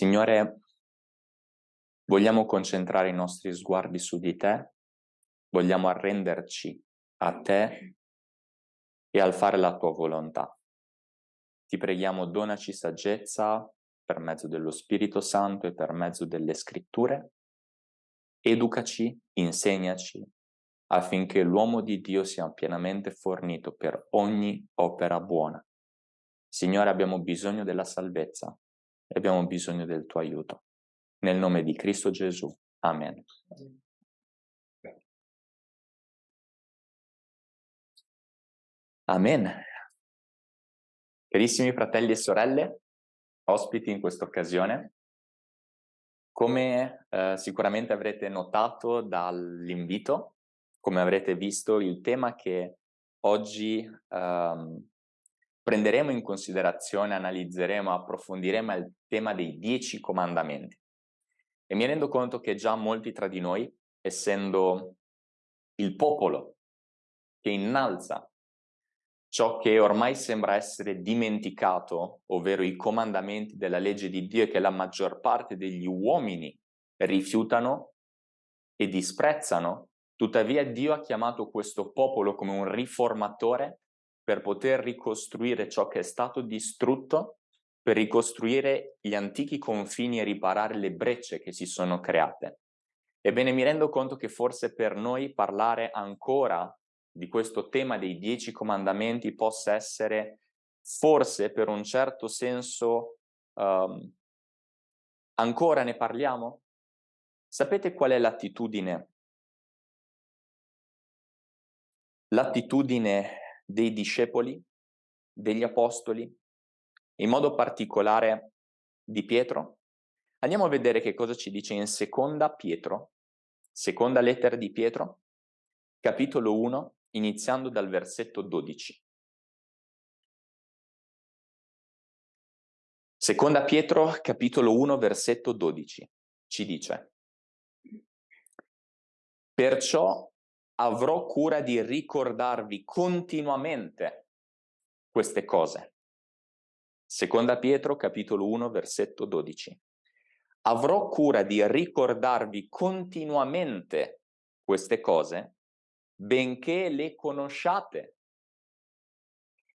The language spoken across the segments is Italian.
Signore, vogliamo concentrare i nostri sguardi su di te, vogliamo arrenderci a te e al fare la tua volontà. Ti preghiamo, donaci saggezza per mezzo dello Spirito Santo e per mezzo delle scritture, educaci, insegnaci, affinché l'uomo di Dio sia pienamente fornito per ogni opera buona. Signore, abbiamo bisogno della salvezza, e abbiamo bisogno del tuo aiuto. Nel nome di Cristo Gesù. Amen. Amen. Carissimi fratelli e sorelle, ospiti in questa occasione, come eh, sicuramente avrete notato dall'invito, come avrete visto, il tema che oggi ehm, prenderemo in considerazione, analizzeremo, approfondiremo il tema dei dieci comandamenti. E mi rendo conto che già molti tra di noi, essendo il popolo che innalza ciò che ormai sembra essere dimenticato, ovvero i comandamenti della legge di Dio che la maggior parte degli uomini rifiutano e disprezzano, tuttavia Dio ha chiamato questo popolo come un riformatore per poter ricostruire ciò che è stato distrutto, per ricostruire gli antichi confini e riparare le brecce che si sono create. Ebbene, mi rendo conto che forse per noi parlare ancora di questo tema dei dieci comandamenti possa essere forse per un certo senso um, ancora ne parliamo? Sapete qual è l'attitudine? L'attitudine dei discepoli, degli apostoli, in modo particolare di Pietro. Andiamo a vedere che cosa ci dice in seconda Pietro, seconda lettera di Pietro, capitolo 1, iniziando dal versetto 12. Seconda Pietro, capitolo 1, versetto 12, ci dice Perciò avrò cura di ricordarvi continuamente queste cose. Seconda Pietro, capitolo 1, versetto 12. Avrò cura di ricordarvi continuamente queste cose, benché le conosciate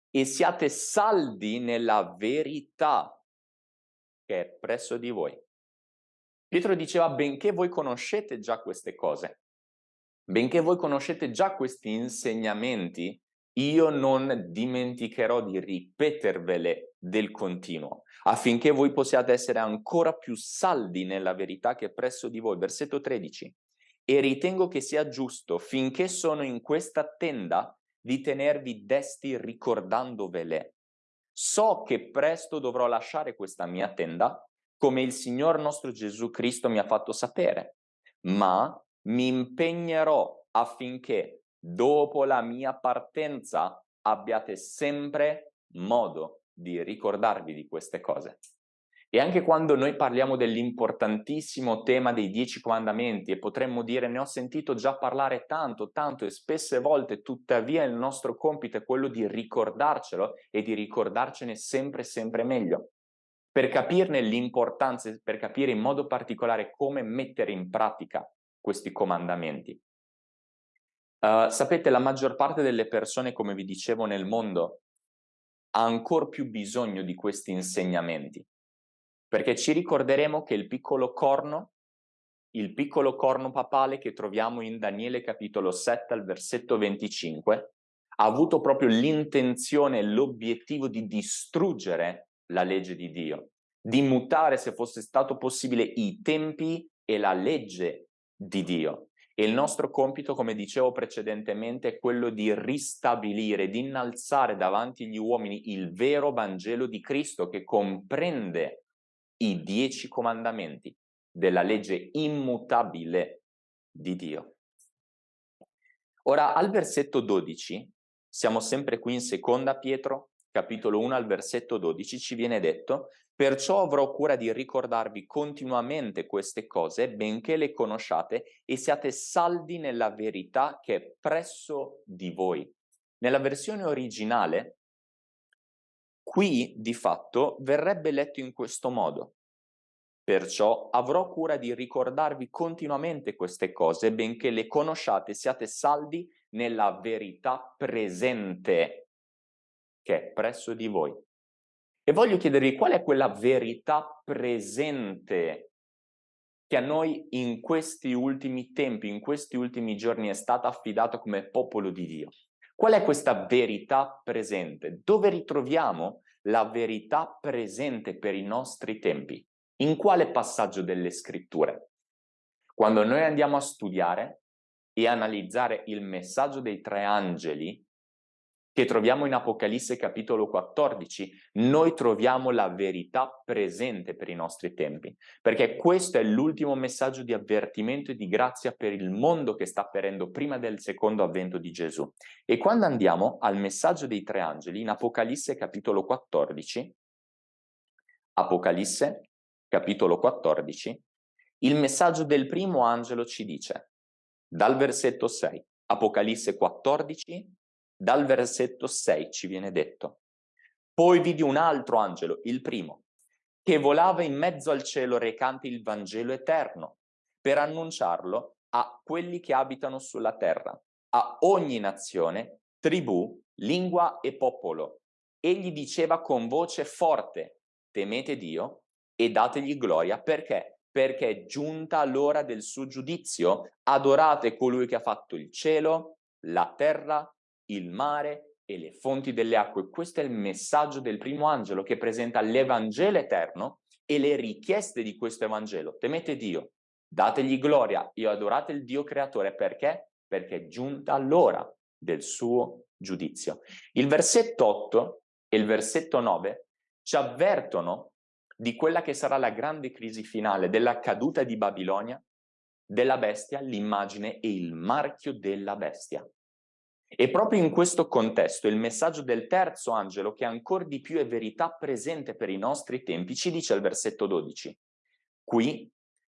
e siate saldi nella verità che è presso di voi. Pietro diceva, benché voi conoscete già queste cose, Benché voi conoscete già questi insegnamenti, io non dimenticherò di ripetervele del continuo, affinché voi possiate essere ancora più saldi nella verità che è presso di voi. Versetto 13. E ritengo che sia giusto, finché sono in questa tenda, di tenervi desti ricordandovele. So che presto dovrò lasciare questa mia tenda, come il Signor nostro Gesù Cristo mi ha fatto sapere, ma mi impegnerò affinché dopo la mia partenza abbiate sempre modo di ricordarvi di queste cose. E anche quando noi parliamo dell'importantissimo tema dei dieci comandamenti e potremmo dire ne ho sentito già parlare tanto, tanto e spesse volte, tuttavia il nostro compito è quello di ricordarcelo e di ricordarcene sempre, sempre meglio. Per capirne l'importanza, per capire in modo particolare come mettere in pratica questi comandamenti. Uh, sapete, la maggior parte delle persone, come vi dicevo, nel mondo ha ancora più bisogno di questi insegnamenti, perché ci ricorderemo che il piccolo corno, il piccolo corno papale che troviamo in Daniele capitolo 7 al versetto 25, ha avuto proprio l'intenzione e l'obiettivo di distruggere la legge di Dio, di mutare, se fosse stato possibile, i tempi e la legge di Dio. E il nostro compito, come dicevo precedentemente, è quello di ristabilire, di innalzare davanti agli uomini il vero Vangelo di Cristo che comprende i dieci comandamenti della legge immutabile di Dio. Ora, al versetto 12, siamo sempre qui in seconda Pietro, capitolo 1 al versetto 12, ci viene detto Perciò avrò cura di ricordarvi continuamente queste cose, benché le conosciate, e siate saldi nella verità che è presso di voi. Nella versione originale, qui di fatto verrebbe letto in questo modo. Perciò avrò cura di ricordarvi continuamente queste cose, benché le conosciate, siate saldi nella verità presente che è presso di voi. E voglio chiedervi qual è quella verità presente che a noi in questi ultimi tempi, in questi ultimi giorni è stata affidata come popolo di Dio. Qual è questa verità presente? Dove ritroviamo la verità presente per i nostri tempi? In quale passaggio delle scritture? Quando noi andiamo a studiare e analizzare il messaggio dei tre angeli, che troviamo in Apocalisse capitolo 14, noi troviamo la verità presente per i nostri tempi, perché questo è l'ultimo messaggio di avvertimento e di grazia per il mondo che sta apparendo prima del secondo avvento di Gesù. E quando andiamo al messaggio dei tre angeli, in Apocalisse capitolo 14, Apocalisse capitolo 14, il messaggio del primo angelo ci dice, dal versetto 6, Apocalisse 14, dal versetto 6 ci viene detto, poi vidi un altro angelo, il primo, che volava in mezzo al cielo recante il Vangelo eterno, per annunciarlo a quelli che abitano sulla terra, a ogni nazione, tribù, lingua e popolo. Egli diceva con voce forte, temete Dio e dategli gloria, perché? Perché è giunta l'ora del suo giudizio, adorate colui che ha fatto il cielo, la terra il mare e le fonti delle acque. Questo è il messaggio del primo angelo che presenta l'Evangelo eterno e le richieste di questo Evangelo. Temete Dio, dategli gloria e adorate il Dio creatore. Perché? Perché è giunta l'ora del suo giudizio. Il versetto 8 e il versetto 9 ci avvertono di quella che sarà la grande crisi finale, della caduta di Babilonia, della bestia, l'immagine e il marchio della bestia. E proprio in questo contesto il messaggio del terzo angelo, che ancora di più è verità presente per i nostri tempi, ci dice al versetto 12, qui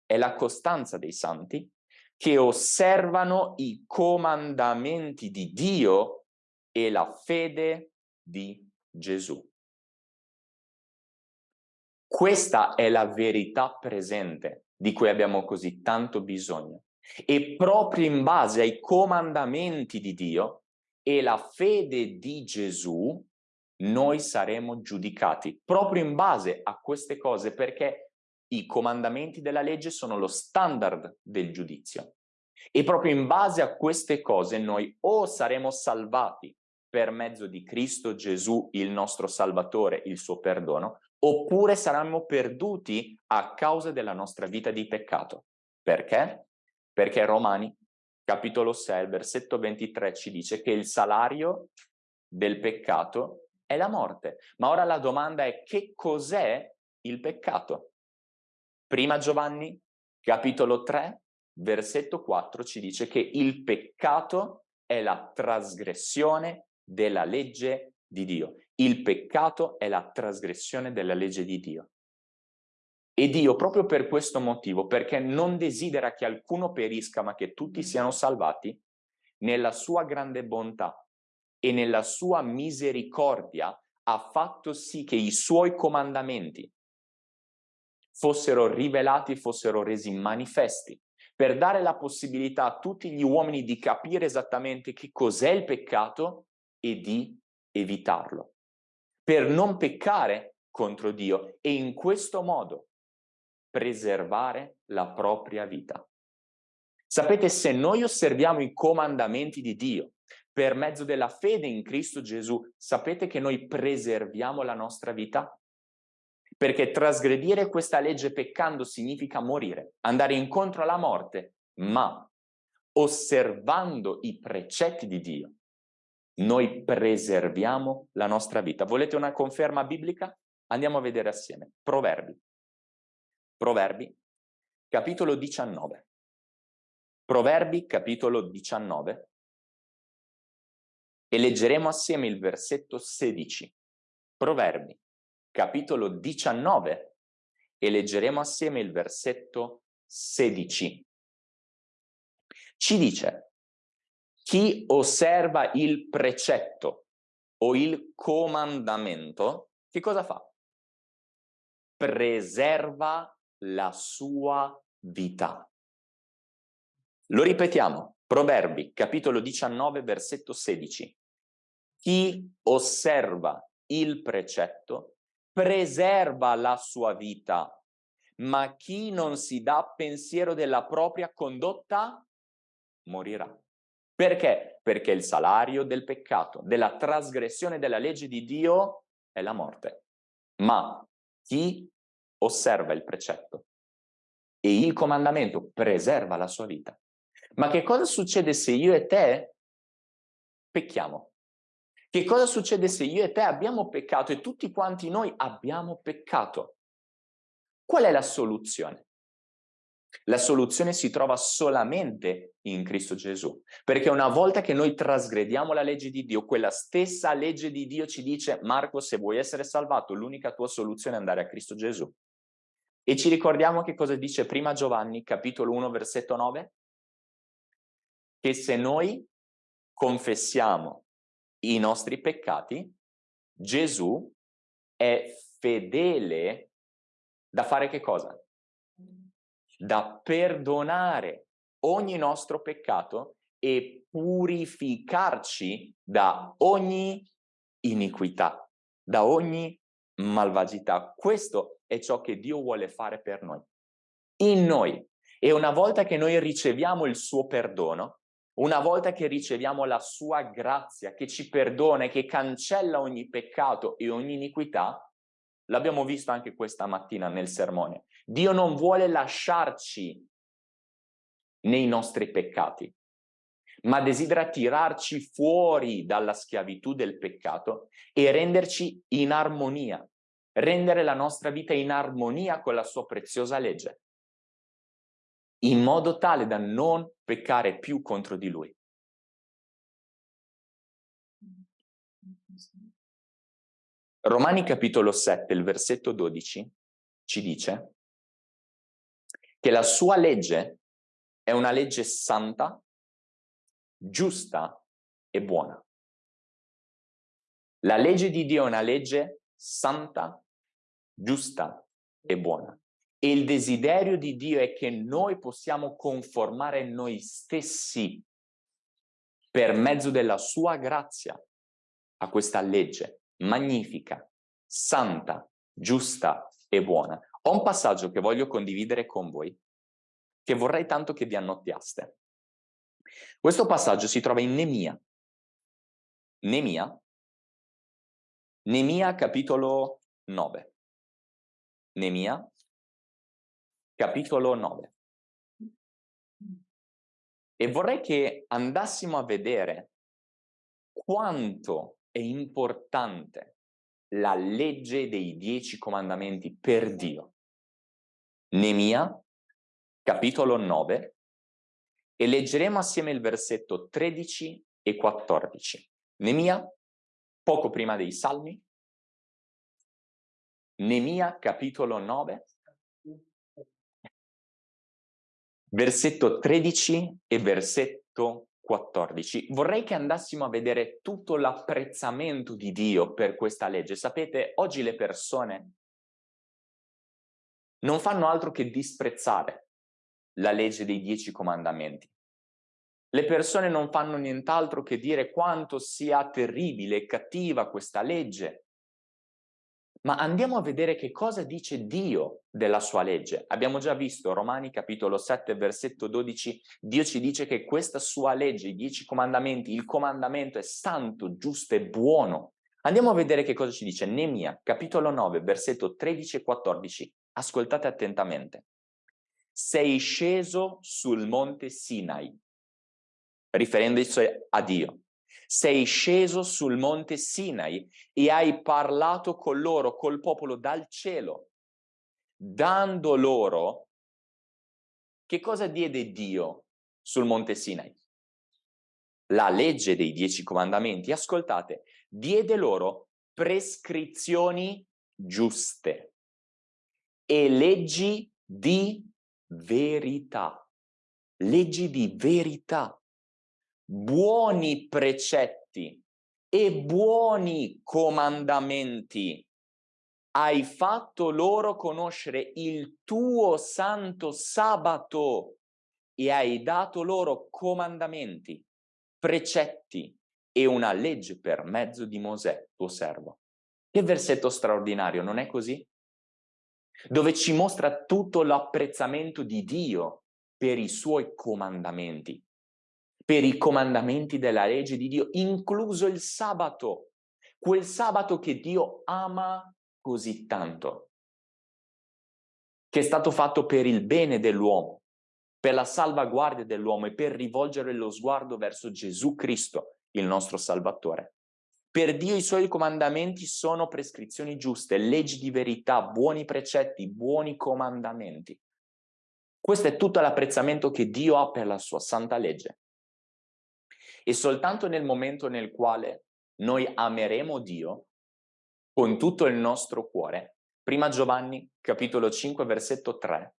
è la costanza dei santi che osservano i comandamenti di Dio e la fede di Gesù. Questa è la verità presente di cui abbiamo così tanto bisogno. E proprio in base ai comandamenti di Dio e la fede di Gesù, noi saremo giudicati proprio in base a queste cose perché i comandamenti della legge sono lo standard del giudizio. E proprio in base a queste cose noi o saremo salvati per mezzo di Cristo Gesù, il nostro Salvatore, il suo perdono, oppure saremmo perduti a causa della nostra vita di peccato. Perché? Perché Romani capitolo 6, versetto 23 ci dice che il salario del peccato è la morte. Ma ora la domanda è che cos'è il peccato? Prima Giovanni, capitolo 3, versetto 4 ci dice che il peccato è la trasgressione della legge di Dio. Il peccato è la trasgressione della legge di Dio. E Dio, proprio per questo motivo, perché non desidera che alcuno perisca, ma che tutti siano salvati, nella sua grande bontà e nella sua misericordia ha fatto sì che i suoi comandamenti fossero rivelati, fossero resi manifesti, per dare la possibilità a tutti gli uomini di capire esattamente che cos'è il peccato e di evitarlo, per non peccare contro Dio. E in questo modo preservare la propria vita. Sapete, se noi osserviamo i comandamenti di Dio per mezzo della fede in Cristo Gesù, sapete che noi preserviamo la nostra vita? Perché trasgredire questa legge peccando significa morire, andare incontro alla morte, ma osservando i precetti di Dio, noi preserviamo la nostra vita. Volete una conferma biblica? Andiamo a vedere assieme. Proverbi. Proverbi, capitolo 19. Proverbi, capitolo 19. E leggeremo assieme il versetto 16. Proverbi, capitolo 19. E leggeremo assieme il versetto 16. Ci dice, chi osserva il precetto o il comandamento, che cosa fa? Preserva la sua vita. Lo ripetiamo, Proverbi, capitolo 19, versetto 16. Chi osserva il precetto preserva la sua vita, ma chi non si dà pensiero della propria condotta morirà. Perché? Perché il salario del peccato, della trasgressione della legge di Dio è la morte. Ma chi osserva il precetto e il comandamento preserva la sua vita. Ma che cosa succede se io e te pecchiamo? Che cosa succede se io e te abbiamo peccato e tutti quanti noi abbiamo peccato? Qual è la soluzione? La soluzione si trova solamente in Cristo Gesù, perché una volta che noi trasgrediamo la legge di Dio, quella stessa legge di Dio ci dice Marco, se vuoi essere salvato, l'unica tua soluzione è andare a Cristo Gesù. E ci ricordiamo che cosa dice prima Giovanni, capitolo 1, versetto 9? Che se noi confessiamo i nostri peccati, Gesù è fedele da fare che cosa? Da perdonare ogni nostro peccato e purificarci da ogni iniquità, da ogni malvagità. Questo è ciò che Dio vuole fare per noi, in noi. E una volta che noi riceviamo il suo perdono, una volta che riceviamo la sua grazia che ci perdona e che cancella ogni peccato e ogni iniquità, l'abbiamo visto anche questa mattina nel sermone, Dio non vuole lasciarci nei nostri peccati, ma desidera tirarci fuori dalla schiavitù del peccato e renderci in armonia, rendere la nostra vita in armonia con la sua preziosa legge in modo tale da non peccare più contro di lui. Romani capitolo 7, il versetto 12, ci dice che la sua legge è una legge santa, giusta e buona. La legge di Dio è una legge santa, giusta e buona. E il desiderio di Dio è che noi possiamo conformare noi stessi per mezzo della sua grazia a questa legge magnifica, santa, giusta e buona. Ho un passaggio che voglio condividere con voi, che vorrei tanto che vi annottiaste. Questo passaggio si trova in Nemia. Nemia, Nemia capitolo 9. Nemia capitolo 9. E vorrei che andassimo a vedere quanto è importante la legge dei dieci comandamenti per Dio. Nemia, capitolo 9, e leggeremo assieme il versetto 13 e 14. Nemia, poco prima dei Salmi. Nemia, capitolo 9, versetto 13 e versetto 14. Vorrei che andassimo a vedere tutto l'apprezzamento di Dio per questa legge. Sapete, oggi le persone non fanno altro che disprezzare la legge dei dieci comandamenti. Le persone non fanno nient'altro che dire quanto sia terribile e cattiva questa legge, ma andiamo a vedere che cosa dice Dio della sua legge. Abbiamo già visto Romani capitolo 7 versetto 12, Dio ci dice che questa sua legge, i dieci comandamenti, il comandamento è santo, giusto e buono. Andiamo a vedere che cosa ci dice Nemia capitolo 9 versetto 13 e 14. Ascoltate attentamente. Sei sceso sul monte Sinai, riferendosi a Dio sei sceso sul monte Sinai e hai parlato con loro, col popolo dal cielo, dando loro, che cosa diede Dio sul monte Sinai? La legge dei dieci comandamenti, ascoltate, diede loro prescrizioni giuste e leggi di verità. Leggi di verità buoni precetti e buoni comandamenti hai fatto loro conoscere il tuo santo sabato e hai dato loro comandamenti, precetti e una legge per mezzo di Mosè, tuo servo. Che versetto straordinario, non è così? Dove ci mostra tutto l'apprezzamento di Dio per i suoi comandamenti, per i comandamenti della legge di Dio, incluso il sabato, quel sabato che Dio ama così tanto, che è stato fatto per il bene dell'uomo, per la salvaguardia dell'uomo e per rivolgere lo sguardo verso Gesù Cristo, il nostro Salvatore. Per Dio i suoi comandamenti sono prescrizioni giuste, leggi di verità, buoni precetti, buoni comandamenti. Questo è tutto l'apprezzamento che Dio ha per la sua santa legge. E soltanto nel momento nel quale noi ameremo Dio con tutto il nostro cuore, prima Giovanni capitolo 5 versetto 3,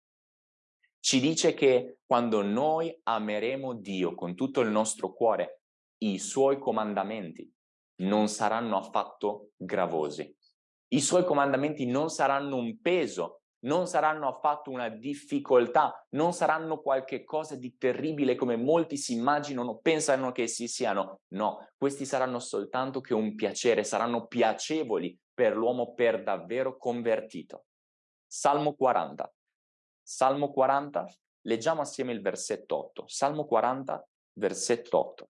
ci dice che quando noi ameremo Dio con tutto il nostro cuore, i suoi comandamenti non saranno affatto gravosi. I suoi comandamenti non saranno un peso, non saranno affatto una difficoltà, non saranno qualche cosa di terribile come molti si immaginano, pensano che si siano. No, questi saranno soltanto che un piacere, saranno piacevoli per l'uomo per davvero convertito. Salmo 40. Salmo 40, leggiamo assieme il versetto 8. Salmo 40, versetto 8.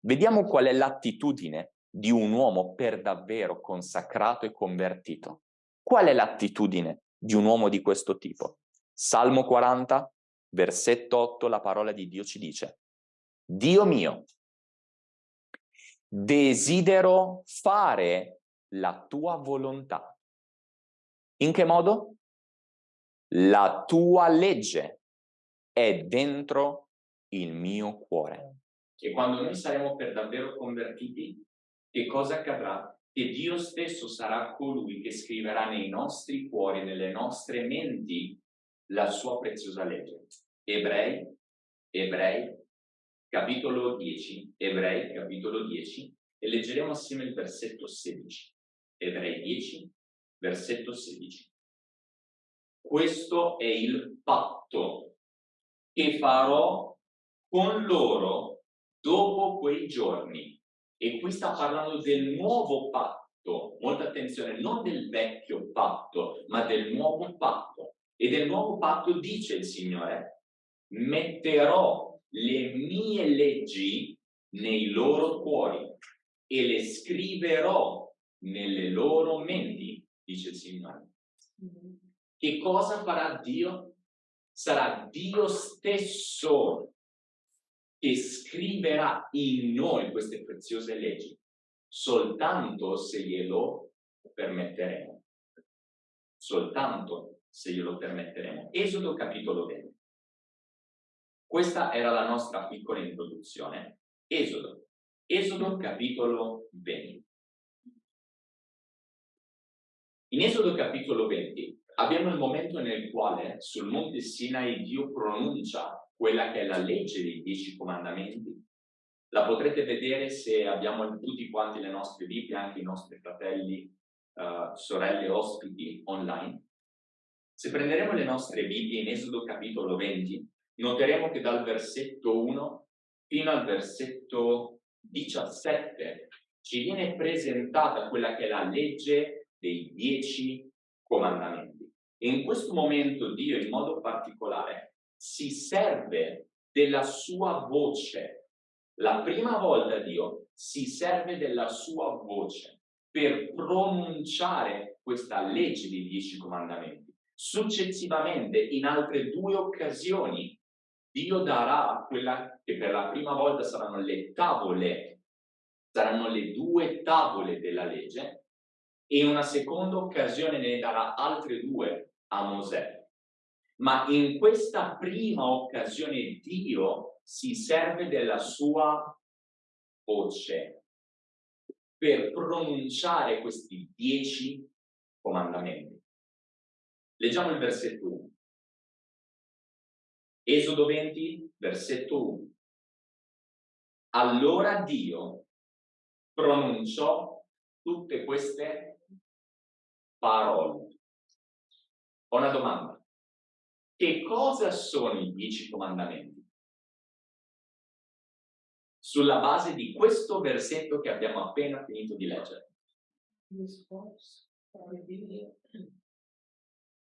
Vediamo qual è l'attitudine di un uomo per davvero consacrato e convertito. Qual è l'attitudine di un uomo di questo tipo? Salmo 40, versetto 8, la parola di Dio ci dice Dio mio, desidero fare la tua volontà. In che modo? La tua legge è dentro il mio cuore che quando noi saremo per davvero convertiti, che cosa accadrà? Che Dio stesso sarà colui che scriverà nei nostri cuori, nelle nostre menti, la sua preziosa legge. Ebrei, Ebrei, capitolo 10, Ebrei, capitolo 10, e leggeremo assieme il versetto 16. Ebrei 10, versetto 16. Questo è il patto che farò con loro dopo quei giorni. E qui sta parlando del nuovo patto, molta attenzione, non del vecchio patto, ma del nuovo patto. E del nuovo patto dice il Signore, metterò le mie leggi nei loro cuori e le scriverò nelle loro menti, dice il Signore. Che cosa farà Dio? Sarà Dio stesso che scriverà in noi queste preziose leggi, soltanto se glielo permetteremo. Soltanto se glielo permetteremo. Esodo capitolo 20. Questa era la nostra piccola introduzione. Esodo. Esodo capitolo 20. In Esodo capitolo 20 abbiamo il momento nel quale sul monte Sinai Dio pronuncia quella che è la legge dei dieci comandamenti. La potrete vedere se abbiamo tutti quanti le nostre Bibbie, anche i nostri fratelli, uh, sorelle, ospiti online. Se prenderemo le nostre Bibbie in Esodo capitolo 20, noteremo che dal versetto 1 fino al versetto 17 ci viene presentata quella che è la legge dei dieci comandamenti. E in questo momento Dio in modo particolare si serve della sua voce. La prima volta Dio si serve della sua voce per pronunciare questa legge dei dieci comandamenti. Successivamente, in altre due occasioni, Dio darà quella che per la prima volta saranno le tavole, saranno le due tavole della legge, e una seconda occasione ne darà altre due a Mosè ma in questa prima occasione Dio si serve della sua voce per pronunciare questi dieci comandamenti. Leggiamo il versetto 1. Esodo 20, versetto 1. Allora Dio pronunciò tutte queste parole. Ho una domanda. Che cosa sono i dieci comandamenti? Sulla base di questo versetto che abbiamo appena finito di leggere.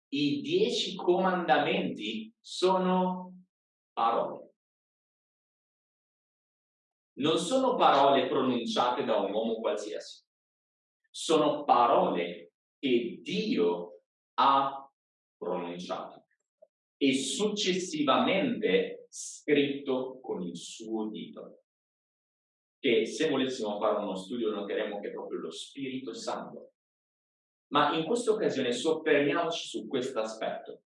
I dieci comandamenti sono parole. Non sono parole pronunciate da un uomo qualsiasi. Sono parole che Dio ha pronunciato e successivamente scritto con il suo dito. Che se volessimo fare uno studio noteremo che è proprio lo Spirito Santo ma in questa occasione soffermiamoci su questo aspetto.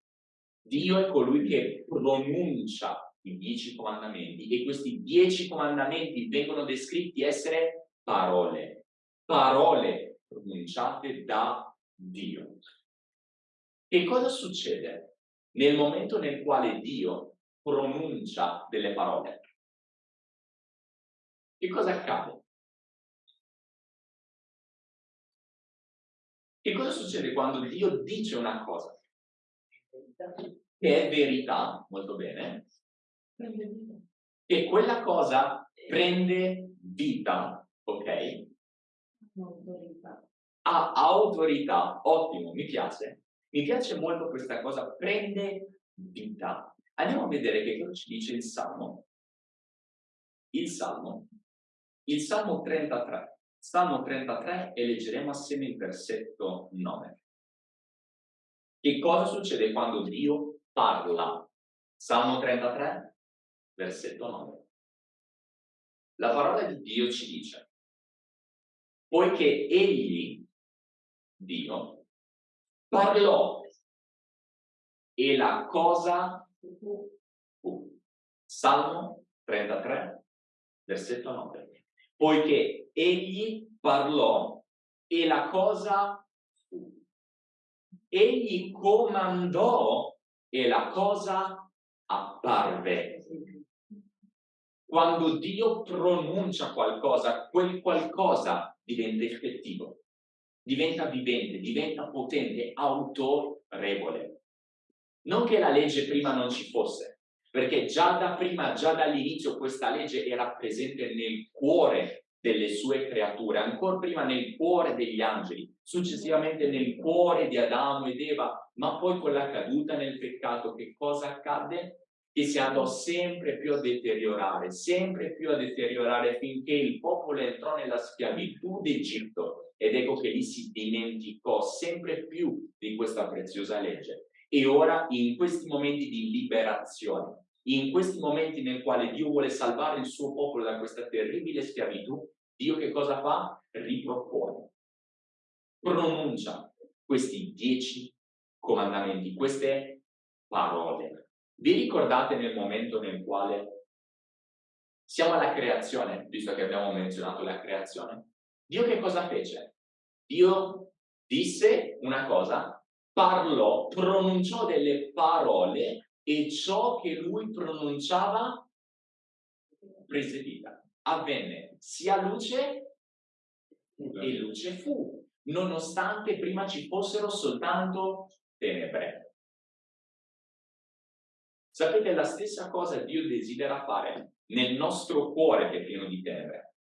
Dio è colui che pronuncia i dieci comandamenti e questi dieci comandamenti vengono descritti essere parole, parole pronunciate da Dio. Che cosa succede nel momento nel quale Dio pronuncia delle parole? Che cosa accade? Che cosa succede quando Dio dice una cosa? Che è verità, molto bene, che quella cosa prende vita, ok? Ha autorità, ottimo, mi piace. Mi piace molto questa cosa, prende vita. Andiamo a vedere che cosa ci dice il Salmo. Il Salmo, il Salmo 33. Salmo 33 e leggeremo assieme il versetto 9. Che cosa succede quando Dio parla? Salmo 33, versetto 9. La parola di Dio ci dice, poiché Egli, Dio, parlò e la cosa fu. Salmo 33, versetto 9 poiché egli parlò e la cosa fu. Egli comandò e la cosa apparve. Quando Dio pronuncia qualcosa, quel qualcosa diventa effettivo, diventa vivente, diventa potente, autorevole. Non che la legge prima non ci fosse, perché già da prima, già dall'inizio questa legge era presente nel cuore delle sue creature, ancora prima nel cuore degli angeli, successivamente nel cuore di Adamo ed Eva, ma poi con la caduta nel peccato che cosa accadde? Che si andò sempre più a deteriorare, sempre più a deteriorare finché il popolo entrò nella schiavitù d'Egitto ed ecco che lì si dimenticò sempre più di questa preziosa legge. E ora in questi momenti di liberazione, in questi momenti nel quali Dio vuole salvare il suo popolo da questa terribile schiavitù, Dio che cosa fa? Ripropone, pronuncia questi dieci comandamenti, queste parole. Vi ricordate nel momento nel quale siamo alla creazione, visto che abbiamo menzionato la creazione? Dio che cosa fece? Dio disse una cosa, parlò, pronunciò delle parole e ciò che lui pronunciava prese vita. Avvenne sia luce e luce fu, nonostante prima ci fossero soltanto tenebre. Sapete, la stessa cosa Dio desidera fare nel nostro cuore che è pieno di tenebre,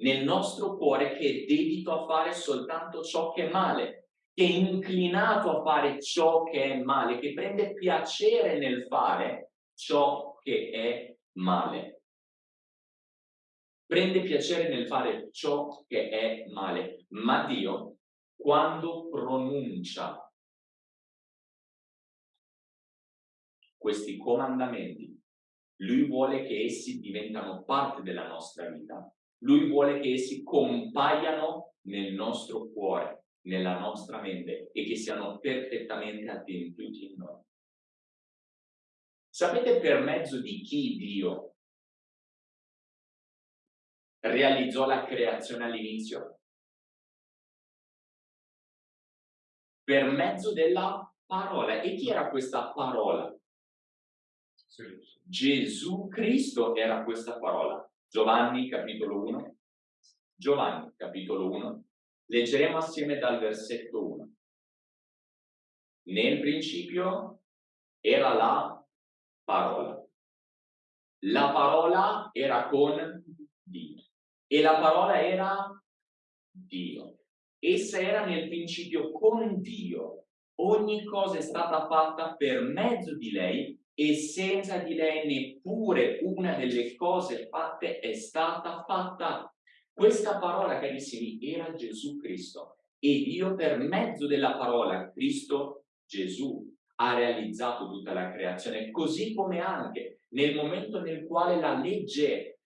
nel nostro cuore che è dedito a fare soltanto ciò che è male, che è inclinato a fare ciò che è male, che prende piacere nel fare ciò che è male. Prende piacere nel fare ciò che è male, ma Dio, quando pronuncia questi comandamenti, Lui vuole che essi diventano parte della nostra vita. Lui vuole che essi compaiano nel nostro cuore nella nostra mente e che siano perfettamente adempiuti in noi. Sapete per mezzo di chi Dio realizzò la creazione all'inizio? Per mezzo della parola. E chi era questa parola? Gesù Cristo era questa parola. Giovanni capitolo 1. Giovanni capitolo 1 Leggeremo assieme dal versetto 1. Nel principio era la parola. La parola era con Dio e la parola era Dio. Essa era nel principio con Dio. Ogni cosa è stata fatta per mezzo di lei e senza di lei neppure una delle cose fatte è stata fatta. Questa parola, carissimi, era Gesù Cristo e Dio per mezzo della parola Cristo Gesù ha realizzato tutta la creazione, così come anche nel momento nel quale la legge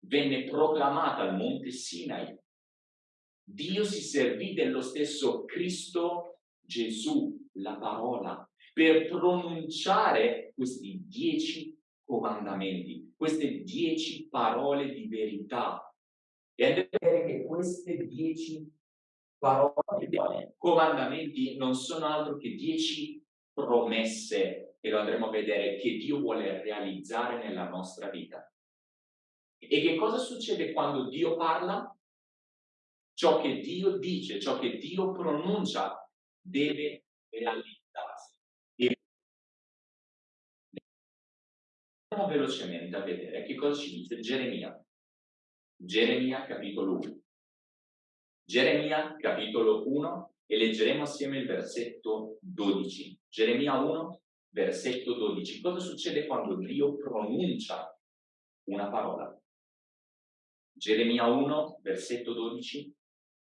venne proclamata al monte Sinai, Dio si servì dello stesso Cristo Gesù, la parola, per pronunciare questi dieci comandamenti, queste dieci parole di verità. E andremo a vedere che queste dieci parole, comandamenti non sono altro che dieci promesse, e lo andremo a vedere, che Dio vuole realizzare nella nostra vita. E che cosa succede quando Dio parla? Ciò che Dio dice, ciò che Dio pronuncia, deve realizzarsi. Andiamo velocemente a vedere che cosa ci dice Geremia. Geremia capitolo 1. Geremia capitolo 1 e leggeremo assieme il versetto 12. Geremia 1, versetto 12. Cosa succede quando Dio pronuncia una parola? Geremia 1, versetto 12.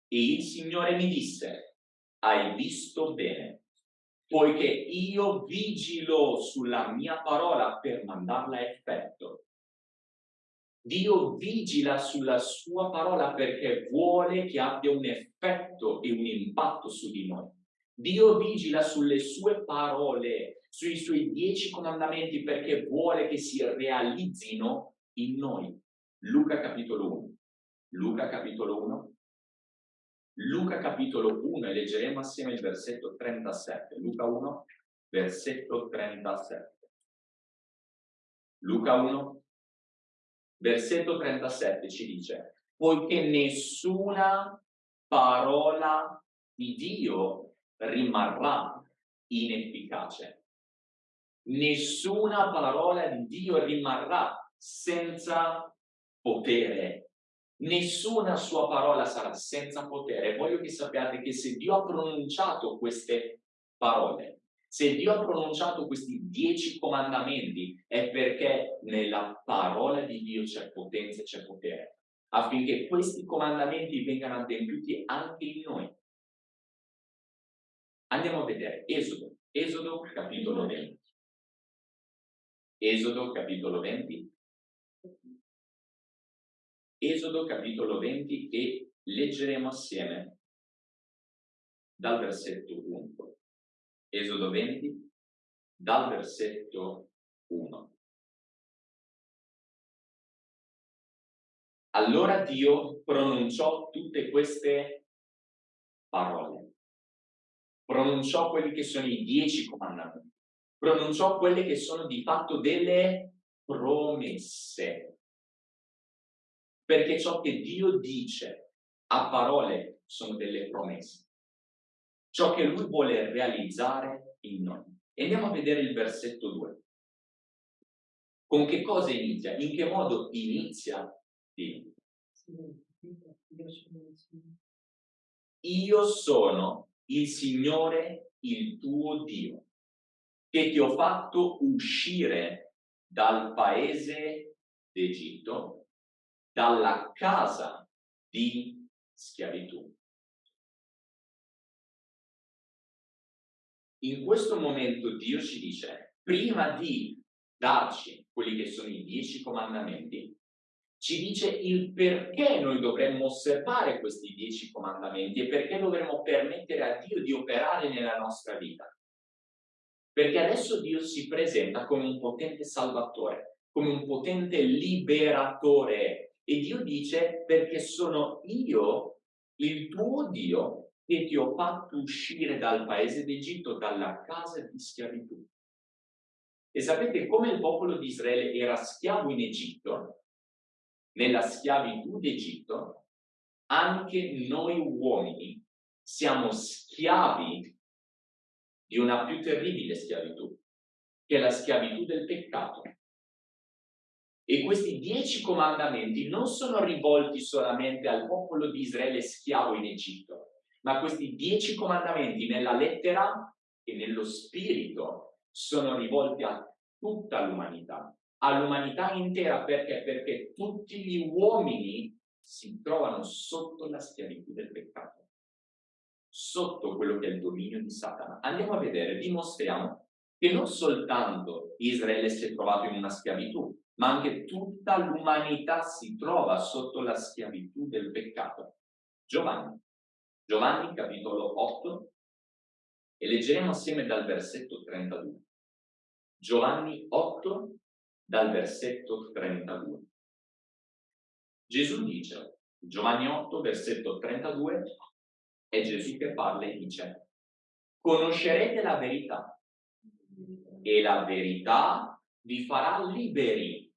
E il Signore mi disse, hai visto bene, poiché io vigilo sulla mia parola per mandarla a effetto. Dio vigila sulla sua parola perché vuole che abbia un effetto e un impatto su di noi. Dio vigila sulle sue parole, sui suoi dieci comandamenti perché vuole che si realizzino in noi. Luca capitolo 1. Luca capitolo 1. Luca capitolo 1 e leggeremo assieme il versetto 37. Luca 1, versetto 37. Luca 1, versetto 37 ci dice, poiché nessuna parola di Dio rimarrà inefficace. Nessuna parola di Dio rimarrà senza potere. Nessuna sua parola sarà senza potere. Voglio che sappiate che se Dio ha pronunciato queste parole, se Dio ha pronunciato questi dieci comandamenti è perché nella parola di Dio c'è potenza e c'è potere, affinché questi comandamenti vengano adempiuti anche in noi. Andiamo a vedere Esodo, Esodo capitolo 20. Esodo capitolo 20. Esodo capitolo 20 e leggeremo assieme dal versetto 1. Esodo 20, dal versetto 1. Allora Dio pronunciò tutte queste parole, pronunciò quelli che sono i dieci comandamenti, pronunciò quelle che sono di fatto delle promesse. Perché ciò che Dio dice a parole sono delle promesse ciò che lui vuole realizzare in noi. E andiamo a vedere il versetto 2. Con che cosa inizia? In che modo inizia Dio? Io sono il Signore, il tuo Dio, che ti ho fatto uscire dal paese d'Egitto, dalla casa di schiavitù. in questo momento Dio ci dice, prima di darci quelli che sono i dieci comandamenti, ci dice il perché noi dovremmo osservare questi dieci comandamenti e perché dovremmo permettere a Dio di operare nella nostra vita. Perché adesso Dio si presenta come un potente salvatore, come un potente liberatore e Dio dice perché sono io il tuo Dio che ti ho fatto uscire dal paese d'Egitto, dalla casa di schiavitù. E sapete come il popolo di Israele era schiavo in Egitto, nella schiavitù d'Egitto, anche noi uomini siamo schiavi di una più terribile schiavitù, che è la schiavitù del peccato. E questi dieci comandamenti non sono rivolti solamente al popolo di Israele schiavo in Egitto, ma questi dieci comandamenti nella lettera e nello spirito sono rivolti a tutta l'umanità, all'umanità intera perché? Perché tutti gli uomini si trovano sotto la schiavitù del peccato, sotto quello che è il dominio di Satana. Andiamo a vedere, dimostriamo che non soltanto Israele si è trovato in una schiavitù, ma anche tutta l'umanità si trova sotto la schiavitù del peccato. Giovanni, Giovanni capitolo 8, e leggeremo assieme dal versetto 32. Giovanni 8, dal versetto 32. Gesù dice, Giovanni 8, versetto 32, è Gesù che parla e dice, conoscerete la verità e la verità vi farà liberi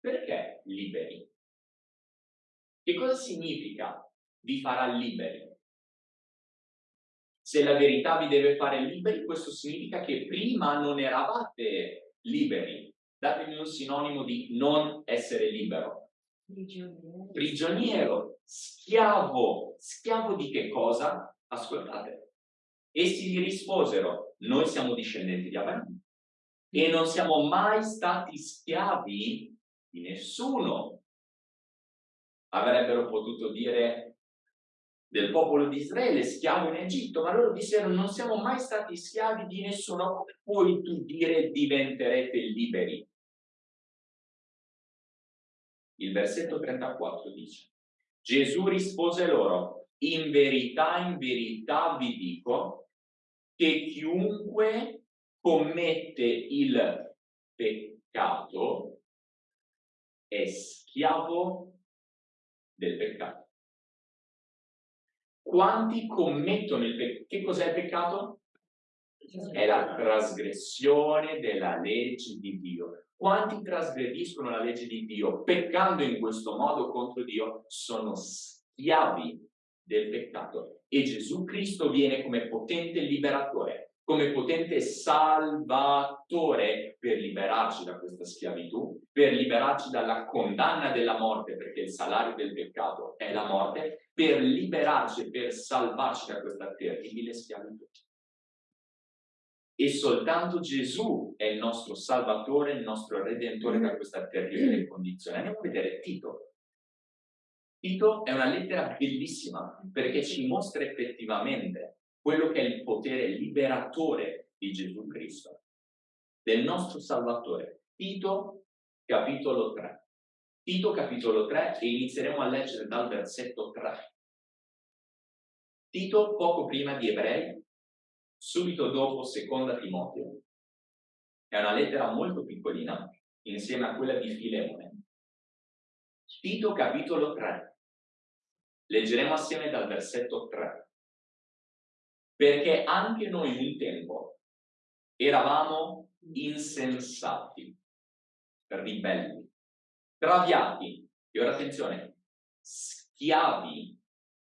perché liberi? Che cosa significa vi farà liberi? Se la verità vi deve fare liberi, questo significa che prima non eravate liberi. Datemi un sinonimo di non essere libero. Prigioniero. Prigioniero, schiavo. Schiavo di che cosa? Ascoltate. Essi gli risposero, noi siamo discendenti di Abramo e non siamo mai stati schiavi di nessuno. Avrebbero potuto dire del popolo di Israele, schiavo in Egitto, ma loro dissero non siamo mai stati schiavi di nessuno, puoi tu dire diventerete liberi? Il versetto 34 dice, Gesù rispose loro, in verità, in verità vi dico che chiunque commette il peccato è schiavo del peccato. Quanti commettono il peccato? Che cos'è il peccato? È la trasgressione della legge di Dio. Quanti trasgrediscono la legge di Dio peccando in questo modo contro Dio sono schiavi del peccato e Gesù Cristo viene come potente liberatore come potente salvatore per liberarci da questa schiavitù, per liberarci dalla condanna della morte, perché il salario del peccato è la morte, per liberarci per salvarci da questa terribile schiavitù. E soltanto Gesù è il nostro salvatore, il nostro redentore da questa terribile condizione. Andiamo a vedere Tito. Tito è una lettera bellissima perché ci mostra effettivamente quello che è il potere liberatore di Gesù Cristo, del nostro Salvatore. Tito capitolo 3. Tito capitolo 3 e inizieremo a leggere dal versetto 3. Tito poco prima di Ebrei, subito dopo seconda Timoteo. È una lettera molto piccolina, insieme a quella di Filemone. Tito capitolo 3. Leggeremo assieme dal versetto 3 perché anche noi un tempo eravamo insensati, ribelli, traviati, e ora attenzione, schiavi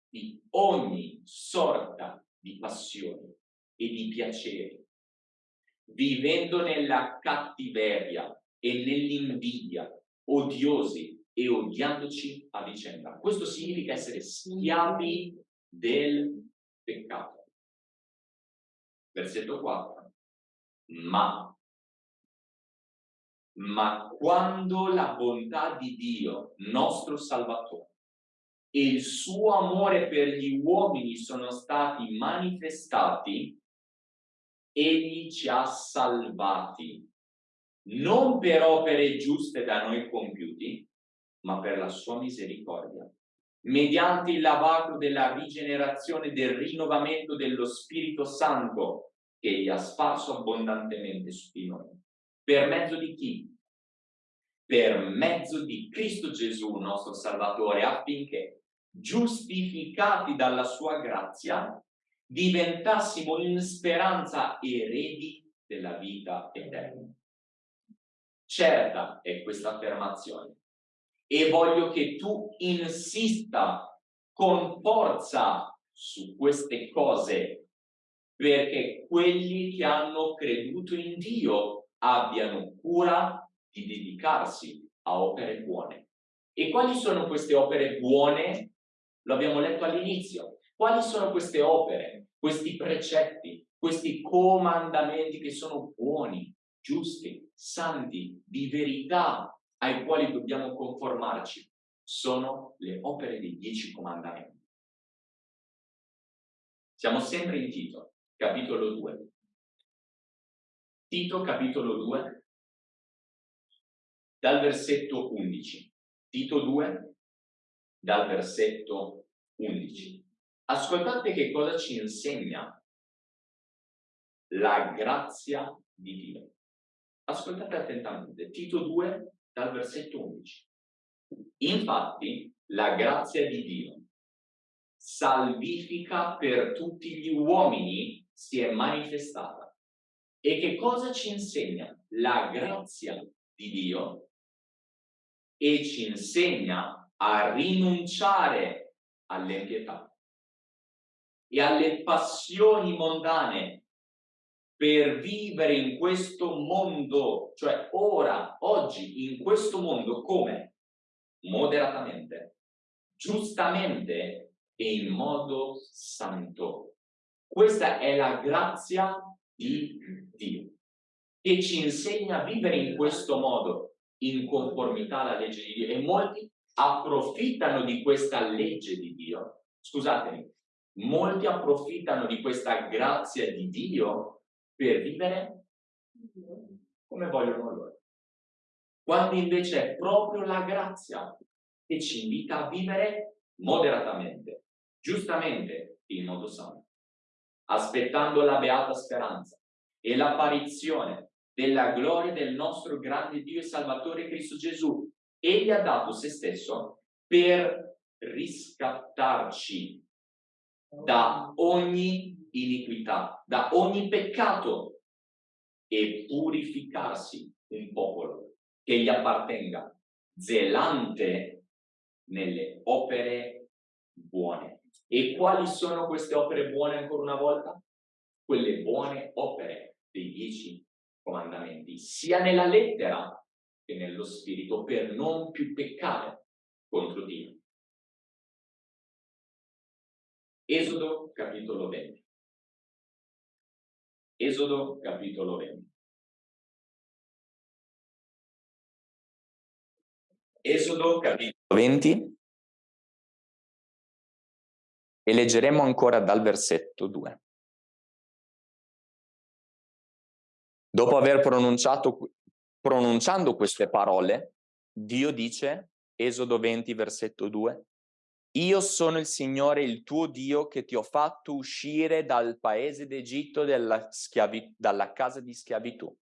di ogni sorta di passioni e di piaceri, vivendo nella cattiveria e nell'invidia, odiosi e odiandoci a vicenda. Questo significa essere schiavi del peccato versetto 4. Ma, ma quando la bontà di Dio, nostro Salvatore, e il suo amore per gli uomini sono stati manifestati, egli ci ha salvati, non per opere giuste da noi compiuti, ma per la sua misericordia, mediante il lavato della rigenerazione del rinnovamento dello Spirito Santo egli ha sparso abbondantemente su di noi. Per mezzo di chi? Per mezzo di Cristo Gesù, nostro Salvatore, affinché, giustificati dalla sua grazia, diventassimo in speranza eredi della vita eterna. Certa è questa affermazione e voglio che tu insista con forza su queste cose perché quelli che hanno creduto in Dio abbiano cura di dedicarsi a opere buone. E quali sono queste opere buone? Lo abbiamo letto all'inizio. Quali sono queste opere, questi precetti, questi comandamenti che sono buoni, giusti, santi, di verità, ai quali dobbiamo conformarci? Sono le opere dei dieci comandamenti. Siamo sempre in Tito, capitolo 2. Tito, capitolo 2, dal versetto 11. Tito 2, dal versetto 11. Ascoltate che cosa ci insegna la grazia di Dio. Ascoltate attentamente. Tito 2, dal versetto 11. Infatti, la grazia di Dio, salvifica per tutti gli uomini, si è manifestata. E che cosa ci insegna? La grazia di Dio e ci insegna a rinunciare all'empietà e alle passioni mondane per vivere in questo mondo, cioè ora, oggi, in questo mondo, come? Moderatamente, giustamente e in modo santo. Questa è la grazia di Dio, che ci insegna a vivere in questo modo, in conformità alla legge di Dio. E molti approfittano di questa legge di Dio. Scusatemi, molti approfittano di questa grazia di Dio per vivere come vogliono loro. Quando invece è proprio la grazia che ci invita a vivere moderatamente, giustamente, in modo sano, aspettando la beata speranza e l'apparizione della gloria del nostro grande Dio e Salvatore Cristo Gesù. Egli ha dato se stesso per riscattarci da ogni iniquità, da ogni peccato e purificarsi un popolo che gli appartenga, zelante nelle opere buone. E quali sono queste opere buone ancora una volta? Quelle buone opere dei dieci comandamenti, sia nella lettera che nello spirito, per non più peccare contro Dio. Esodo capitolo 20. Esodo capitolo 20. Esodo capitolo 20 e leggeremo ancora dal versetto 2. Dopo aver pronunciato, pronunciando queste parole, Dio dice, Esodo 20, versetto 2, io sono il Signore, il tuo Dio, che ti ho fatto uscire dal paese d'Egitto, dalla, casa di schiavitù.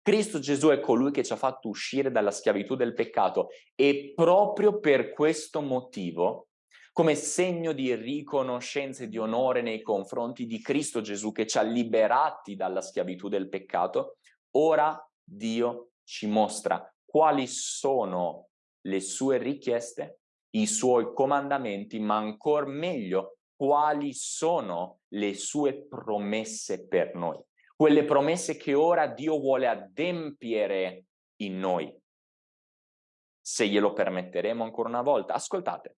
Cristo Gesù è colui che ci ha fatto uscire dalla schiavitù del peccato e proprio per questo motivo, come segno di riconoscenza e di onore nei confronti di Cristo Gesù che ci ha liberati dalla schiavitù del peccato, ora Dio ci mostra quali sono le sue richieste i suoi comandamenti, ma ancora meglio quali sono le sue promesse per noi. Quelle promesse che ora Dio vuole adempiere in noi. Se glielo permetteremo ancora una volta. Ascoltate.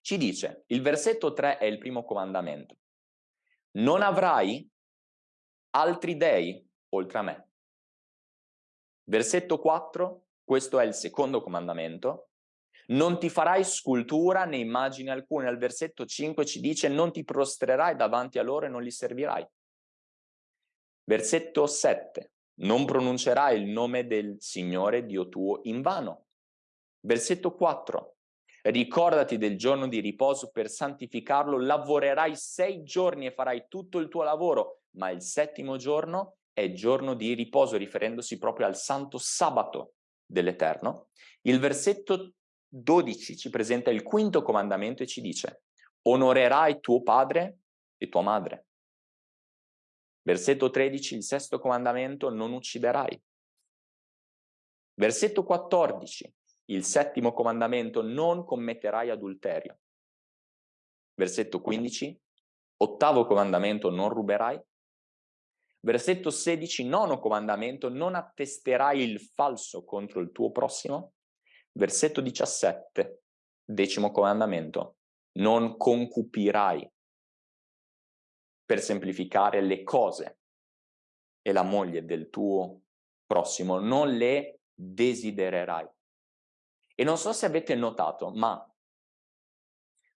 Ci dice, il versetto 3 è il primo comandamento. Non avrai altri dei oltre a me. Versetto 4, questo è il secondo comandamento. Non ti farai scultura né immagini alcune. Al versetto 5 ci dice non ti prostrerai davanti a loro e non li servirai. Versetto 7. Non pronuncerai il nome del Signore Dio tuo in vano. Versetto 4. Ricordati del giorno di riposo per santificarlo, lavorerai sei giorni e farai tutto il tuo lavoro, ma il settimo giorno è giorno di riposo, riferendosi proprio al santo sabato dell'Eterno. Il versetto 12 ci presenta il quinto comandamento e ci dice onorerai tuo padre e tua madre. Versetto 13, il sesto comandamento, non ucciderai. Versetto 14, il settimo comandamento, non commetterai adulterio. Versetto 15, Ottavo comandamento, non ruberai. Versetto 16, nono comandamento, non attesterai il falso contro il tuo prossimo. Versetto 17, decimo comandamento, non concupirai. Per semplificare le cose e la moglie del tuo prossimo, non le desidererai. E non so se avete notato, ma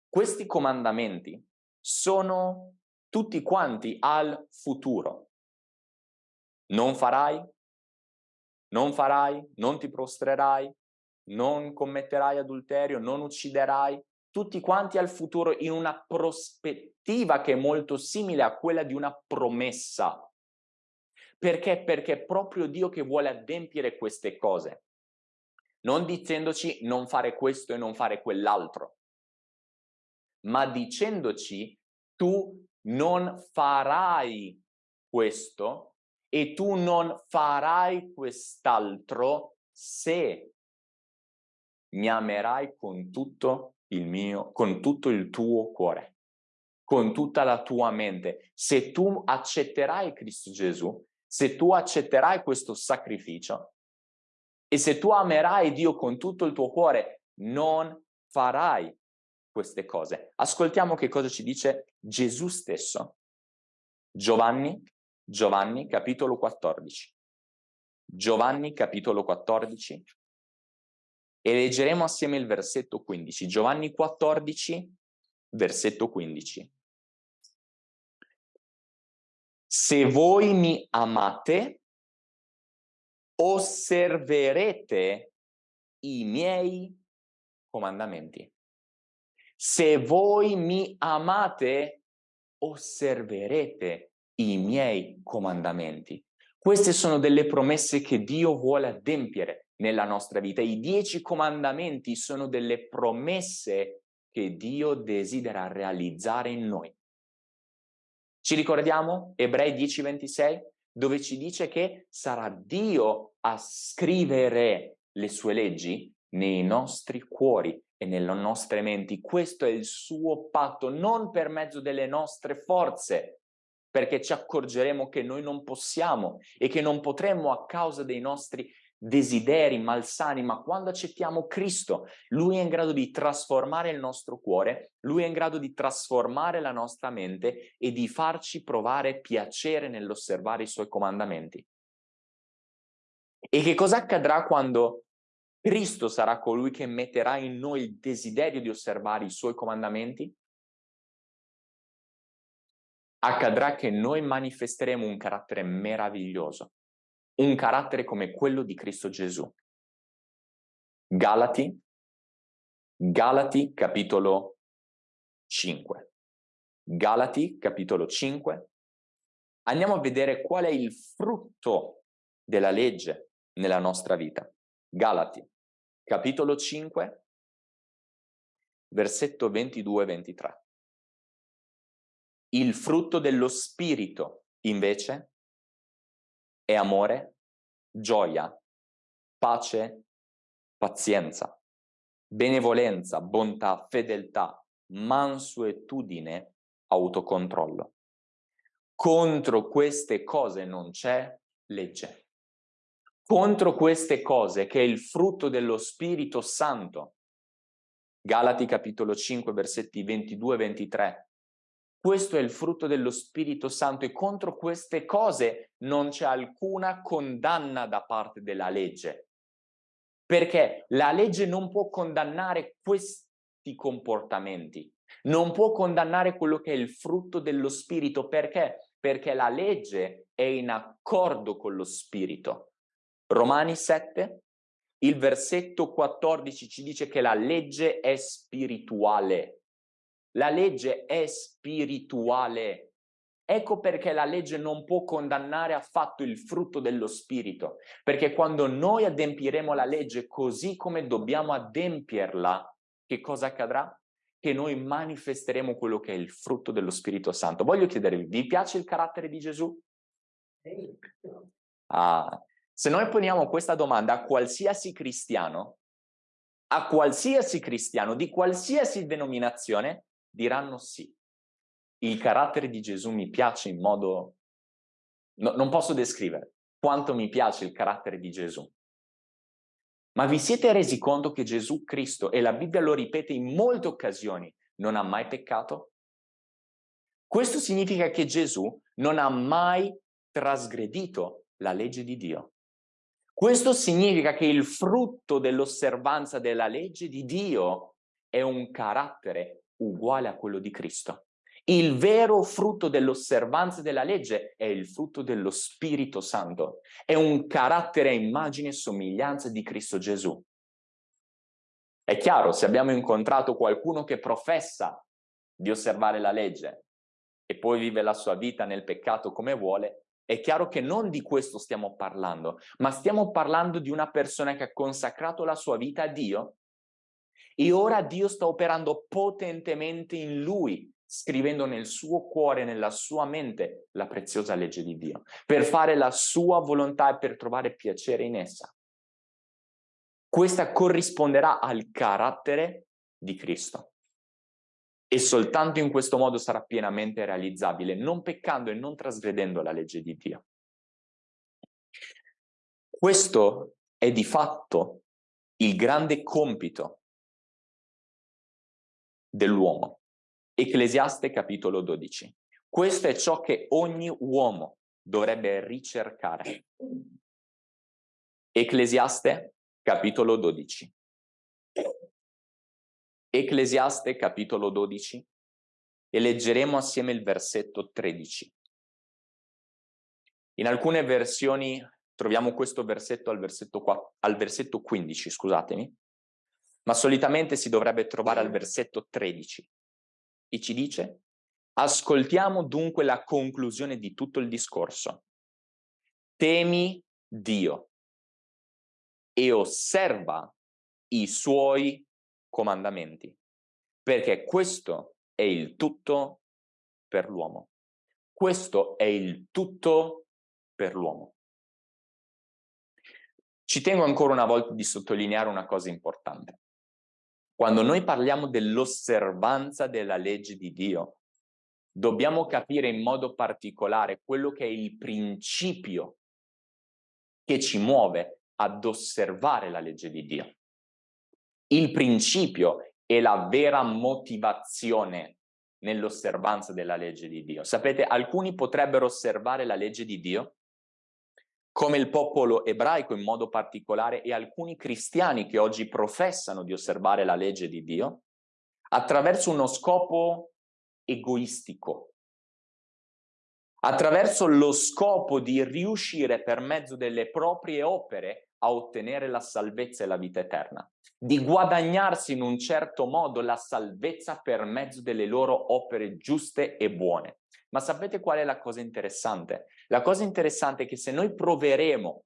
questi comandamenti sono tutti quanti al futuro. Non farai, non farai, non ti prostrerai, non commetterai adulterio, non ucciderai, tutti quanti al futuro in una prospettiva che è molto simile a quella di una promessa. Perché? Perché è proprio Dio che vuole adempiere queste cose. Non dicendoci non fare questo e non fare quell'altro ma dicendoci tu non farai questo e tu non farai quest'altro se mi amerai con tutto il mio, con tutto il tuo cuore, con tutta la tua mente. Se tu accetterai Cristo Gesù, se tu accetterai questo sacrificio e se tu amerai Dio con tutto il tuo cuore, non farai queste cose. Ascoltiamo che cosa ci dice Gesù stesso. Giovanni, Giovanni capitolo 14. Giovanni capitolo 14 e leggeremo assieme il versetto 15. Giovanni 14, versetto 15. Se voi mi amate, osserverete i miei comandamenti. Se voi mi amate, osserverete i miei comandamenti. Queste sono delle promesse che Dio vuole adempiere nella nostra vita. I dieci comandamenti sono delle promesse che Dio desidera realizzare in noi. Ci ricordiamo Ebrei 10:26 dove ci dice che sarà Dio a scrivere le sue leggi nei nostri cuori e nelle nostre menti. Questo è il suo patto, non per mezzo delle nostre forze, perché ci accorgeremo che noi non possiamo e che non potremmo a causa dei nostri desideri malsani, ma quando accettiamo Cristo, Lui è in grado di trasformare il nostro cuore, Lui è in grado di trasformare la nostra mente e di farci provare piacere nell'osservare i Suoi comandamenti. E che cosa accadrà quando Cristo sarà colui che metterà in noi il desiderio di osservare i suoi comandamenti? Accadrà che noi manifesteremo un carattere meraviglioso, un carattere come quello di Cristo Gesù. Galati, Galati capitolo 5. Galati capitolo 5. Andiamo a vedere qual è il frutto della legge nella nostra vita. Galati capitolo 5, versetto 22-23. Il frutto dello Spirito, invece, è amore, gioia, pace, pazienza, benevolenza, bontà, fedeltà, mansuetudine, autocontrollo. Contro queste cose non c'è legge contro queste cose che è il frutto dello Spirito Santo. Galati capitolo 5 versetti 22 e 23. Questo è il frutto dello Spirito Santo e contro queste cose non c'è alcuna condanna da parte della legge. Perché la legge non può condannare questi comportamenti, non può condannare quello che è il frutto dello Spirito. Perché? Perché la legge è in accordo con lo Spirito. Romani 7, il versetto 14 ci dice che la legge è spirituale. La legge è spirituale. Ecco perché la legge non può condannare affatto il frutto dello spirito, perché quando noi adempiremo la legge così come dobbiamo adempierla, che cosa accadrà? Che noi manifesteremo quello che è il frutto dello Spirito Santo. Voglio chiedervi, vi piace il carattere di Gesù? Ah, se noi poniamo questa domanda a qualsiasi cristiano, a qualsiasi cristiano di qualsiasi denominazione, diranno sì. il carattere di Gesù mi piace in modo... No, non posso descrivere quanto mi piace il carattere di Gesù. Ma vi siete resi conto che Gesù Cristo, e la Bibbia lo ripete in molte occasioni, non ha mai peccato? Questo significa che Gesù non ha mai trasgredito la legge di Dio. Questo significa che il frutto dell'osservanza della legge di Dio è un carattere uguale a quello di Cristo. Il vero frutto dell'osservanza della legge è il frutto dello Spirito Santo. È un carattere a immagine e somiglianza di Cristo Gesù. È chiaro, se abbiamo incontrato qualcuno che professa di osservare la legge e poi vive la sua vita nel peccato come vuole, è chiaro che non di questo stiamo parlando, ma stiamo parlando di una persona che ha consacrato la sua vita a Dio e ora Dio sta operando potentemente in lui scrivendo nel suo cuore, nella sua mente, la preziosa legge di Dio, per fare la sua volontà e per trovare piacere in essa. Questa corrisponderà al carattere di Cristo. E soltanto in questo modo sarà pienamente realizzabile, non peccando e non trasgredendo la legge di Dio. Questo è di fatto il grande compito dell'uomo. Ecclesiaste capitolo 12. Questo è ciò che ogni uomo dovrebbe ricercare. Ecclesiaste capitolo 12. Ecclesiaste capitolo 12 e leggeremo assieme il versetto 13. In alcune versioni troviamo questo versetto al versetto, 4, al versetto 15, scusatemi, ma solitamente si dovrebbe trovare al versetto 13 e ci dice ascoltiamo dunque la conclusione di tutto il discorso. Temi Dio e osserva i suoi comandamenti, perché questo è il tutto per l'uomo. Questo è il tutto per l'uomo. Ci tengo ancora una volta di sottolineare una cosa importante. Quando noi parliamo dell'osservanza della legge di Dio, dobbiamo capire in modo particolare quello che è il principio che ci muove ad osservare la legge di Dio. Il principio è la vera motivazione nell'osservanza della legge di Dio. Sapete, alcuni potrebbero osservare la legge di Dio come il popolo ebraico in modo particolare e alcuni cristiani che oggi professano di osservare la legge di Dio, attraverso uno scopo egoistico, attraverso lo scopo di riuscire per mezzo delle proprie opere a ottenere la salvezza e la vita eterna, di guadagnarsi in un certo modo la salvezza per mezzo delle loro opere giuste e buone. Ma sapete qual è la cosa interessante? La cosa interessante è che se noi proveremo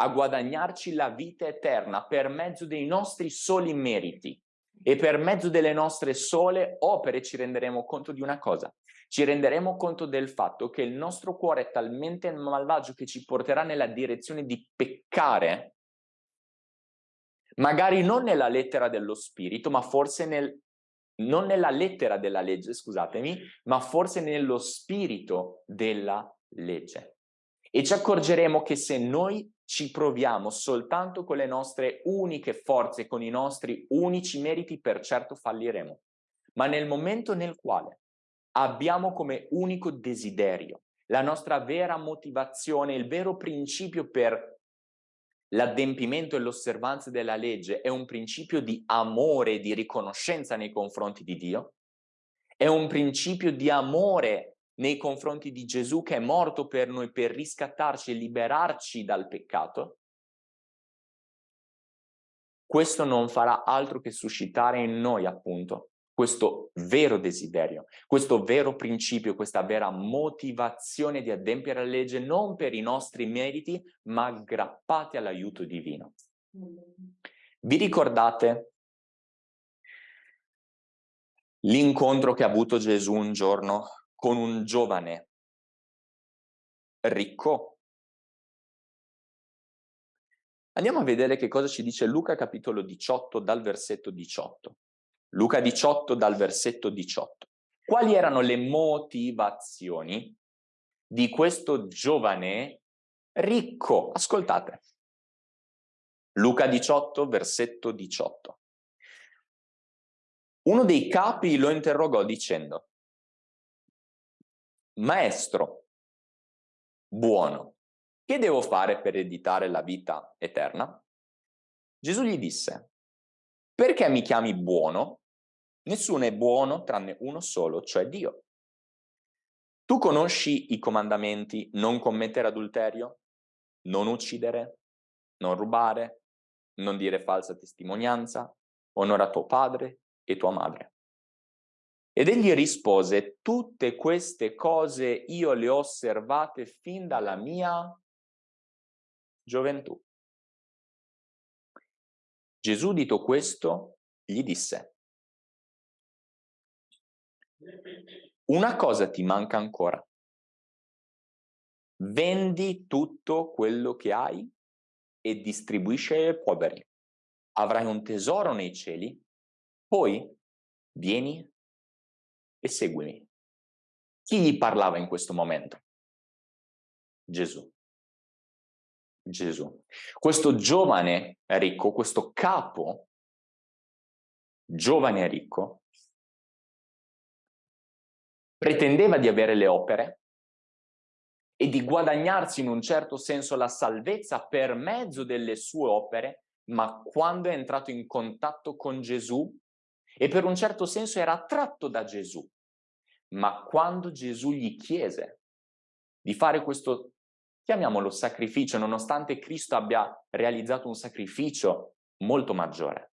a guadagnarci la vita eterna per mezzo dei nostri soli meriti e per mezzo delle nostre sole opere ci renderemo conto di una cosa. Ci renderemo conto del fatto che il nostro cuore è talmente malvagio che ci porterà nella direzione di peccare, magari non nella lettera dello spirito, ma forse nel non nella lettera della legge, scusatemi, ma forse nello spirito della legge. E ci accorgeremo che se noi ci proviamo soltanto con le nostre uniche forze, con i nostri unici meriti, per certo falliremo. Ma nel momento nel quale abbiamo come unico desiderio la nostra vera motivazione, il vero principio per L'adempimento e l'osservanza della legge è un principio di amore e di riconoscenza nei confronti di Dio, è un principio di amore nei confronti di Gesù che è morto per noi per riscattarci e liberarci dal peccato, questo non farà altro che suscitare in noi appunto questo vero desiderio, questo vero principio, questa vera motivazione di adempiere la legge non per i nostri meriti, ma aggrappati all'aiuto divino. Vi ricordate l'incontro che ha avuto Gesù un giorno con un giovane ricco? Andiamo a vedere che cosa ci dice Luca capitolo 18 dal versetto 18. Luca 18 dal versetto 18. quali erano le motivazioni di questo giovane ricco. Ascoltate. Luca 18, versetto 18. Uno dei capi lo interrogò dicendo, Maestro, buono, che devo fare per ereditare la vita eterna? Gesù gli disse, perché mi chiami buono? Nessuno è buono tranne uno solo, cioè Dio. Tu conosci i comandamenti non commettere adulterio, non uccidere, non rubare, non dire falsa testimonianza, onora tuo padre e tua madre. Ed egli rispose, tutte queste cose io le ho osservate fin dalla mia gioventù. Gesù, dito questo, gli disse, una cosa ti manca ancora. Vendi tutto quello che hai e distribuisci ai poveri. Avrai un tesoro nei cieli, poi vieni e seguimi. Chi gli parlava in questo momento? Gesù. Gesù. Questo giovane ricco, questo capo, giovane ricco, pretendeva di avere le opere e di guadagnarsi in un certo senso la salvezza per mezzo delle sue opere, ma quando è entrato in contatto con Gesù e per un certo senso era attratto da Gesù, ma quando Gesù gli chiese di fare questo chiamiamolo sacrificio, nonostante Cristo abbia realizzato un sacrificio molto maggiore,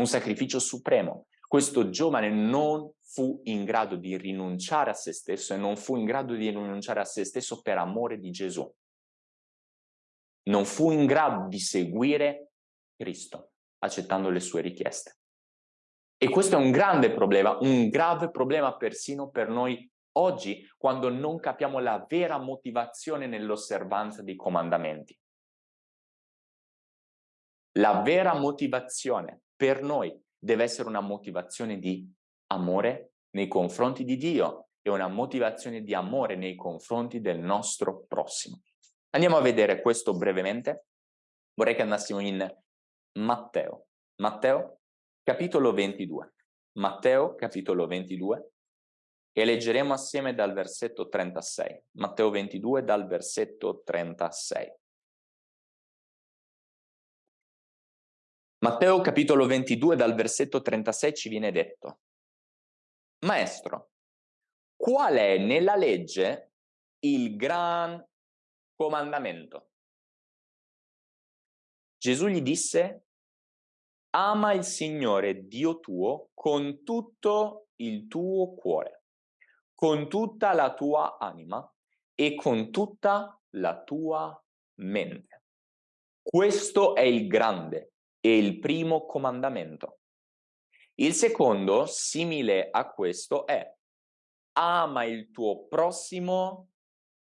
un sacrificio supremo. Questo giovane non fu in grado di rinunciare a se stesso e non fu in grado di rinunciare a se stesso per amore di Gesù. Non fu in grado di seguire Cristo, accettando le sue richieste. E questo è un grande problema, un grave problema persino per noi oggi quando non capiamo la vera motivazione nell'osservanza dei comandamenti. La vera motivazione per noi deve essere una motivazione di amore nei confronti di Dio e una motivazione di amore nei confronti del nostro prossimo. Andiamo a vedere questo brevemente. Vorrei che andassimo in Matteo. Matteo, capitolo 22. Matteo, capitolo 22, e leggeremo assieme dal versetto 36. Matteo 22 dal versetto 36. Matteo capitolo 22 dal versetto 36 ci viene detto, Maestro, qual è nella legge il gran comandamento? Gesù gli disse, ama il Signore Dio tuo con tutto il tuo cuore con tutta la tua anima e con tutta la tua mente. Questo è il grande e il primo comandamento. Il secondo, simile a questo, è ama il tuo prossimo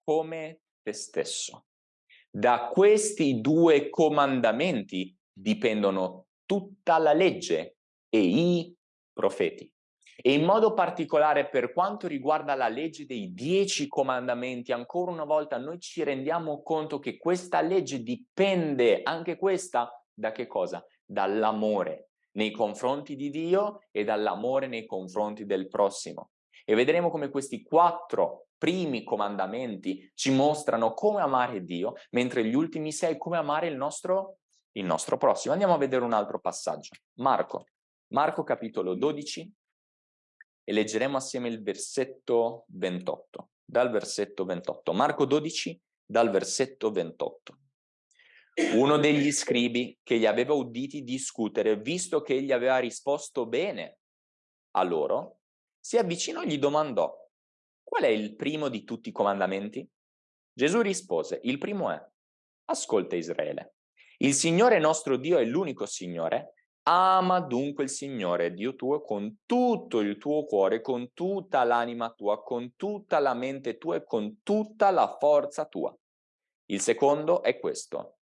come te stesso. Da questi due comandamenti dipendono tutta la legge e i profeti. E in modo particolare per quanto riguarda la legge dei dieci comandamenti, ancora una volta noi ci rendiamo conto che questa legge dipende, anche questa, da che cosa? Dall'amore nei confronti di Dio e dall'amore nei confronti del prossimo. E vedremo come questi quattro primi comandamenti ci mostrano come amare Dio, mentre gli ultimi sei come amare il nostro, il nostro prossimo. Andiamo a vedere un altro passaggio. Marco, Marco capitolo 12, e leggeremo assieme il versetto 28, dal versetto 28. Marco 12, dal versetto 28. Uno degli scribi che gli aveva uditi discutere, visto che egli aveva risposto bene a loro, si avvicinò e gli domandò, qual è il primo di tutti i comandamenti? Gesù rispose, il primo è, ascolta Israele, il Signore nostro Dio è l'unico Signore Ama dunque il Signore Dio tuo con tutto il tuo cuore, con tutta l'anima tua, con tutta la mente tua e con tutta la forza tua. Il secondo è questo.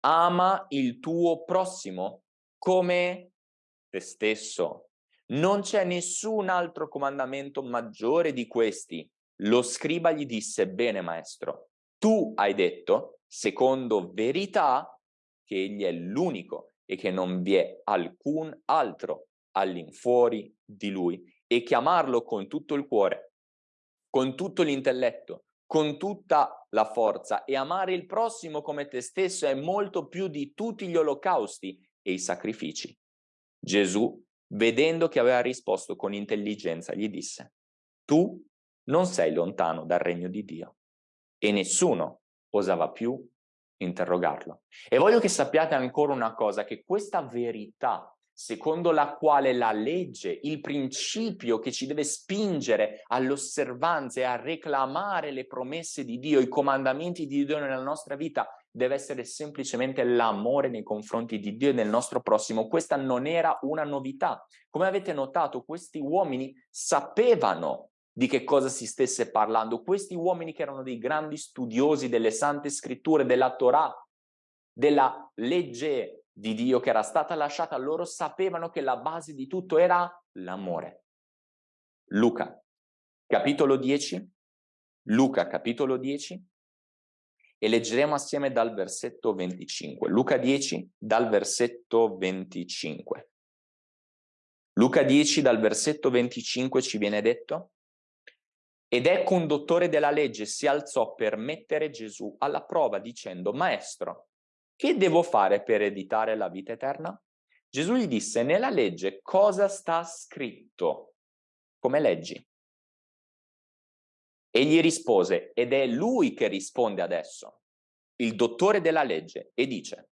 Ama il tuo prossimo come te stesso. Non c'è nessun altro comandamento maggiore di questi. Lo scriba gli disse, bene maestro, tu hai detto, secondo verità, che egli è l'unico e che non vi è alcun altro all'infuori di lui e chiamarlo con tutto il cuore, con tutto l'intelletto, con tutta la forza e amare il prossimo come te stesso è molto più di tutti gli olocausti e i sacrifici. Gesù, vedendo che aveva risposto con intelligenza, gli disse, tu non sei lontano dal regno di Dio. E nessuno osava più interrogarlo. E voglio che sappiate ancora una cosa, che questa verità secondo la quale la legge, il principio che ci deve spingere all'osservanza e a reclamare le promesse di Dio, i comandamenti di Dio nella nostra vita, deve essere semplicemente l'amore nei confronti di Dio e del nostro prossimo. Questa non era una novità. Come avete notato, questi uomini sapevano di che cosa si stesse parlando. Questi uomini che erano dei grandi studiosi delle sante scritture, della Torah, della legge di Dio che era stata lasciata loro, sapevano che la base di tutto era l'amore. Luca, capitolo 10, Luca, capitolo 10, e leggeremo assieme dal versetto 25. Luca 10, dal versetto 25. Luca 10, dal versetto 25 ci viene detto, ed ecco un dottore della legge si alzò per mettere Gesù alla prova dicendo, Maestro, che devo fare per ereditare la vita eterna? Gesù gli disse, nella legge cosa sta scritto? Come leggi? Egli rispose, ed è lui che risponde adesso, il dottore della legge, e dice,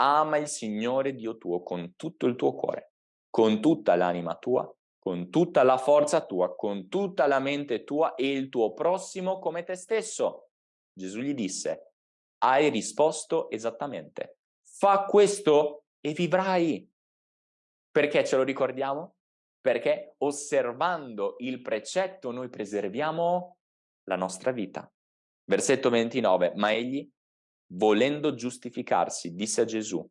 ama il Signore Dio tuo con tutto il tuo cuore, con tutta l'anima tua, con tutta la forza tua, con tutta la mente tua e il tuo prossimo come te stesso. Gesù gli disse, hai risposto esattamente. Fa questo e vivrai. Perché ce lo ricordiamo? Perché osservando il precetto noi preserviamo la nostra vita. Versetto 29, ma egli, volendo giustificarsi, disse a Gesù,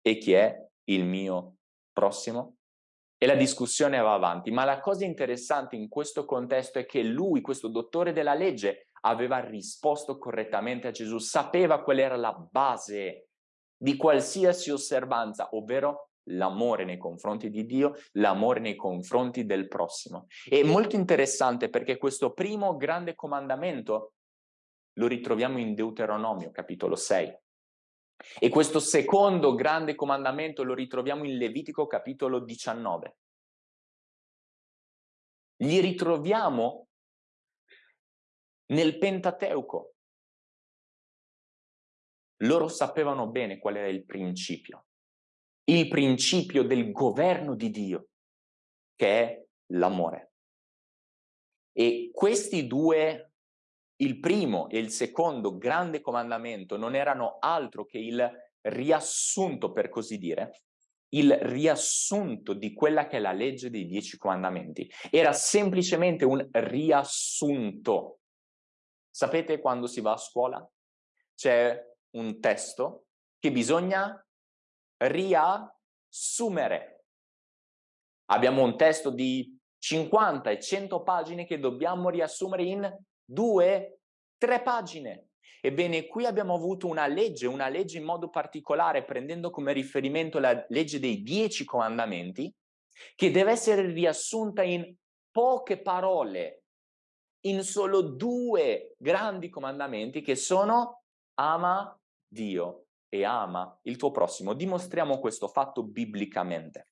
e chi è il mio prossimo? E la discussione va avanti, ma la cosa interessante in questo contesto è che lui, questo dottore della legge, aveva risposto correttamente a Gesù, sapeva qual era la base di qualsiasi osservanza, ovvero l'amore nei confronti di Dio, l'amore nei confronti del prossimo. È molto interessante perché questo primo grande comandamento lo ritroviamo in Deuteronomio, capitolo 6. E questo secondo grande comandamento lo ritroviamo in Levitico, capitolo 19. Li ritroviamo nel Pentateuco. Loro sapevano bene qual era il principio, il principio del governo di Dio, che è l'amore. E questi due, il primo e il secondo grande comandamento, non erano altro che il riassunto, per così dire, il riassunto di quella che è la legge dei dieci comandamenti. Era semplicemente un riassunto Sapete quando si va a scuola? C'è un testo che bisogna riassumere. Abbiamo un testo di 50 e 100 pagine che dobbiamo riassumere in due, tre pagine. Ebbene, qui abbiamo avuto una legge, una legge in modo particolare, prendendo come riferimento la legge dei dieci comandamenti, che deve essere riassunta in poche parole, in solo due grandi comandamenti che sono ama Dio e ama il tuo prossimo. Dimostriamo questo fatto biblicamente.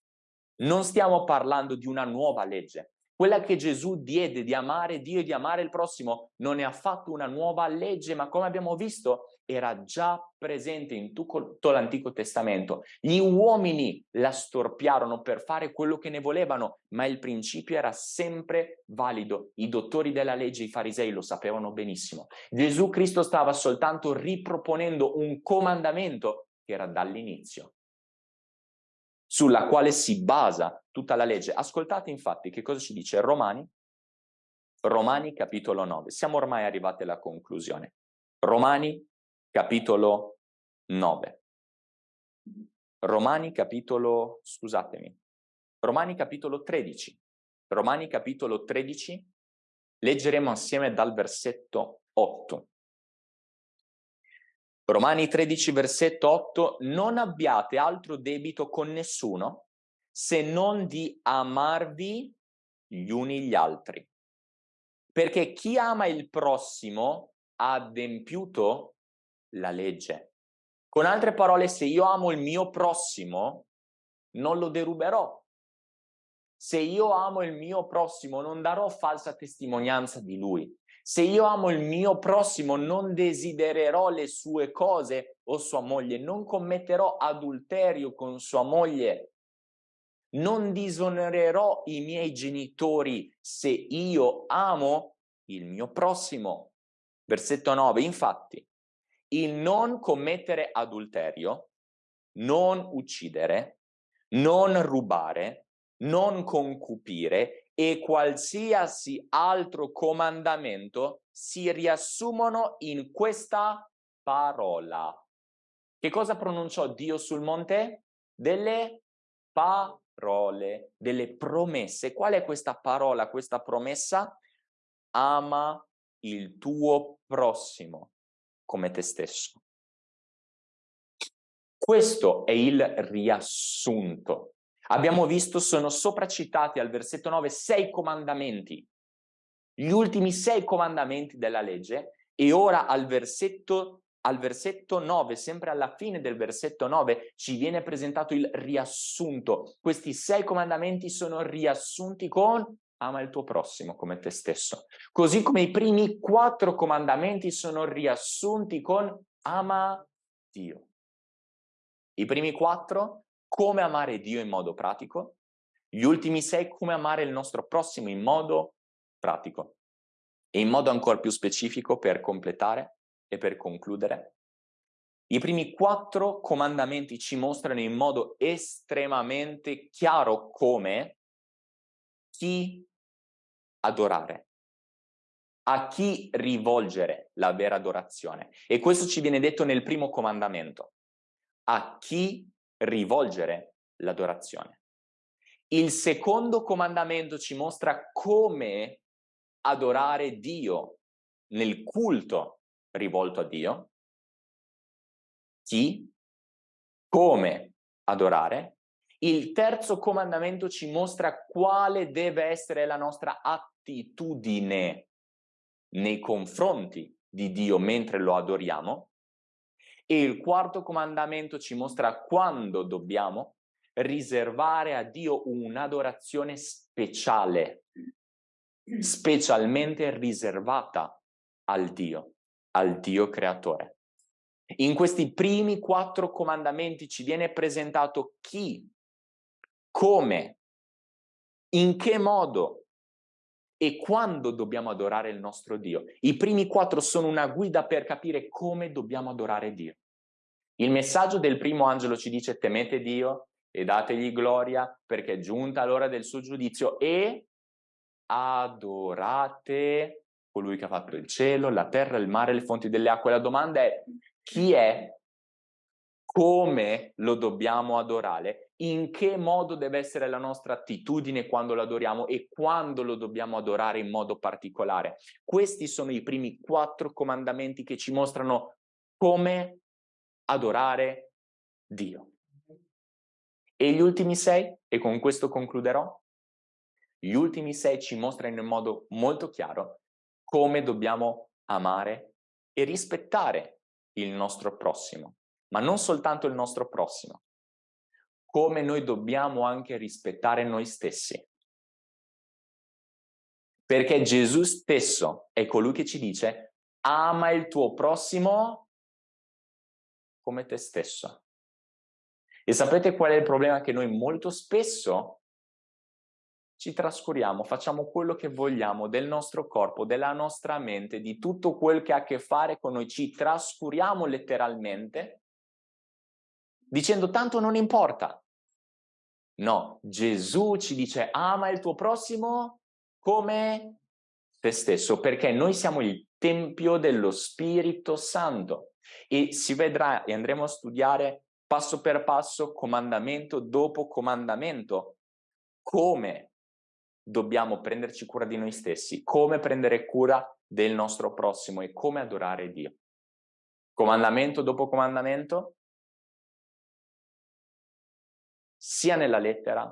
Non stiamo parlando di una nuova legge. Quella che Gesù diede di amare Dio e di amare il prossimo non è affatto una nuova legge, ma come abbiamo visto era già presente in tutto l'Antico Testamento. Gli uomini la storpiarono per fare quello che ne volevano, ma il principio era sempre valido. I dottori della legge, i farisei lo sapevano benissimo. Gesù Cristo stava soltanto riproponendo un comandamento che era dall'inizio, sulla quale si basa tutta la legge. Ascoltate infatti che cosa ci dice Romani, Romani capitolo 9. Siamo ormai arrivati alla conclusione. Romani capitolo 9. Romani capitolo, scusatemi, Romani capitolo 13. Romani capitolo 13, leggeremo assieme dal versetto 8. Romani 13, versetto 8, non abbiate altro debito con nessuno se non di amarvi gli uni gli altri. Perché chi ama il prossimo ha adempiuto la legge. Con altre parole, se io amo il mio prossimo, non lo deruberò. Se io amo il mio prossimo, non darò falsa testimonianza di lui. Se io amo il mio prossimo, non desidererò le sue cose o sua moglie, non commetterò adulterio con sua moglie, non disonorerò i miei genitori se io amo il mio prossimo. Versetto 9, infatti, il non commettere adulterio, non uccidere, non rubare, non concupire e qualsiasi altro comandamento si riassumono in questa parola. Che cosa pronunciò Dio sul monte? Delle parole, delle promesse. Qual è questa parola, questa promessa? Ama il tuo prossimo come te stesso. Questo è il riassunto Abbiamo visto, sono sopracitati al versetto 9 sei comandamenti, gli ultimi sei comandamenti della legge e ora al versetto, al versetto 9, sempre alla fine del versetto 9, ci viene presentato il riassunto. Questi sei comandamenti sono riassunti con ama il tuo prossimo come te stesso. Così come i primi quattro comandamenti sono riassunti con ama Dio. I primi quattro come amare Dio in modo pratico, gli ultimi sei come amare il nostro prossimo in modo pratico. E in modo ancora più specifico per completare e per concludere, i primi quattro comandamenti ci mostrano in modo estremamente chiaro come chi adorare, a chi rivolgere la vera adorazione. E questo ci viene detto nel primo comandamento. A chi rivolgere l'adorazione. Il secondo comandamento ci mostra come adorare Dio nel culto rivolto a Dio, chi, come adorare. Il terzo comandamento ci mostra quale deve essere la nostra attitudine nei confronti di Dio mentre lo adoriamo e il quarto comandamento ci mostra quando dobbiamo riservare a Dio un'adorazione speciale, specialmente riservata al Dio, al Dio creatore. In questi primi quattro comandamenti ci viene presentato chi, come, in che modo e quando dobbiamo adorare il nostro Dio. I primi quattro sono una guida per capire come dobbiamo adorare Dio. Il messaggio del primo angelo ci dice temete Dio e dategli gloria perché è giunta l'ora del suo giudizio e adorate colui che ha fatto il cielo, la terra, il mare, le fonti delle acque. La domanda è chi è, come lo dobbiamo adorare in che modo deve essere la nostra attitudine quando lo adoriamo e quando lo dobbiamo adorare in modo particolare. Questi sono i primi quattro comandamenti che ci mostrano come adorare Dio. E gli ultimi sei, e con questo concluderò, gli ultimi sei ci mostrano in modo molto chiaro come dobbiamo amare e rispettare il nostro prossimo, ma non soltanto il nostro prossimo, come noi dobbiamo anche rispettare noi stessi. Perché Gesù stesso è colui che ci dice ama il tuo prossimo come te stesso. E sapete qual è il problema? Che noi molto spesso ci trascuriamo, facciamo quello che vogliamo del nostro corpo, della nostra mente, di tutto quel che ha a che fare con noi, ci trascuriamo letteralmente dicendo tanto non importa, No, Gesù ci dice ama il tuo prossimo come te stesso, perché noi siamo il Tempio dello Spirito Santo e si vedrà e andremo a studiare passo per passo, comandamento dopo comandamento, come dobbiamo prenderci cura di noi stessi, come prendere cura del nostro prossimo e come adorare Dio. Comandamento dopo comandamento, sia nella lettera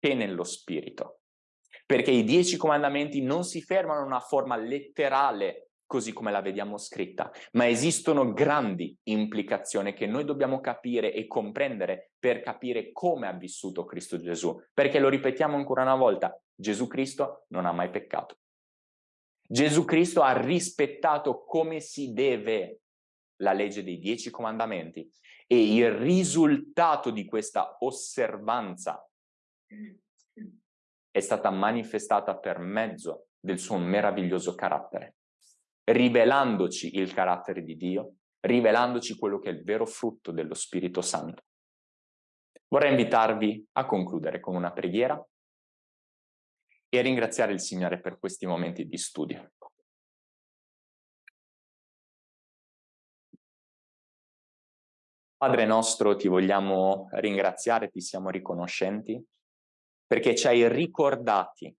che nello spirito. Perché i dieci comandamenti non si fermano in una forma letterale così come la vediamo scritta, ma esistono grandi implicazioni che noi dobbiamo capire e comprendere per capire come ha vissuto Cristo Gesù. Perché lo ripetiamo ancora una volta, Gesù Cristo non ha mai peccato. Gesù Cristo ha rispettato come si deve la legge dei dieci comandamenti e il risultato di questa osservanza è stata manifestata per mezzo del suo meraviglioso carattere rivelandoci il carattere di Dio, rivelandoci quello che è il vero frutto dello Spirito Santo. Vorrei invitarvi a concludere con una preghiera e ringraziare il Signore per questi momenti di studio. Padre nostro, ti vogliamo ringraziare, ti siamo riconoscenti, perché ci hai ricordati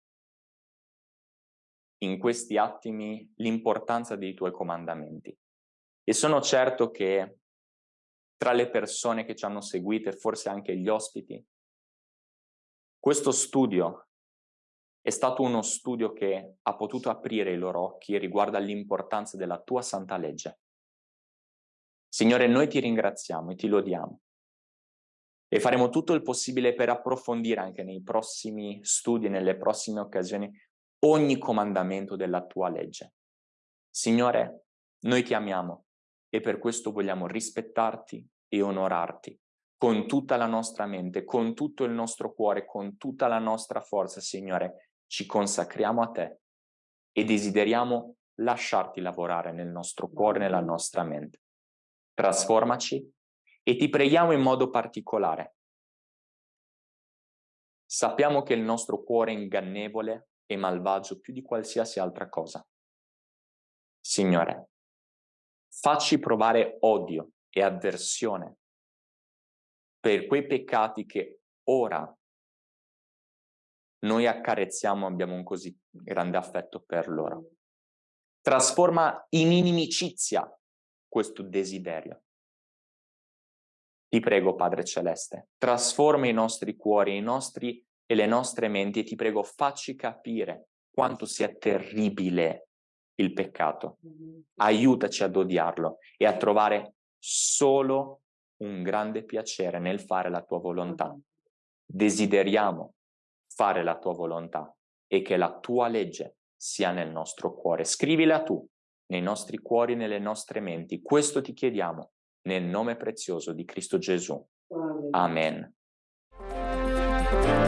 in questi attimi l'importanza dei tuoi comandamenti. E sono certo che tra le persone che ci hanno seguito forse anche gli ospiti, questo studio è stato uno studio che ha potuto aprire i loro occhi riguardo all'importanza della tua santa legge. Signore, noi ti ringraziamo e ti lodiamo e faremo tutto il possibile per approfondire anche nei prossimi studi, nelle prossime occasioni, ogni comandamento della tua legge. Signore, noi ti amiamo e per questo vogliamo rispettarti e onorarti con tutta la nostra mente, con tutto il nostro cuore, con tutta la nostra forza, Signore, ci consacriamo a te e desideriamo lasciarti lavorare nel nostro cuore, nella nostra mente. Trasformaci e ti preghiamo in modo particolare. Sappiamo che il nostro cuore è ingannevole e malvagio più di qualsiasi altra cosa. Signore, facci provare odio e avversione per quei peccati che ora noi accarezziamo, abbiamo un così grande affetto per loro. Trasforma in inimicizia questo desiderio. Ti prego, Padre Celeste, trasforma i nostri cuori, i nostri e le nostre menti e ti prego facci capire quanto sia terribile il peccato. Aiutaci ad odiarlo e a trovare solo un grande piacere nel fare la tua volontà. Desideriamo fare la tua volontà e che la tua legge sia nel nostro cuore. Scrivila tu nei nostri cuori, nelle nostre menti. Questo ti chiediamo nel nome prezioso di Cristo Gesù. Amen. Amen.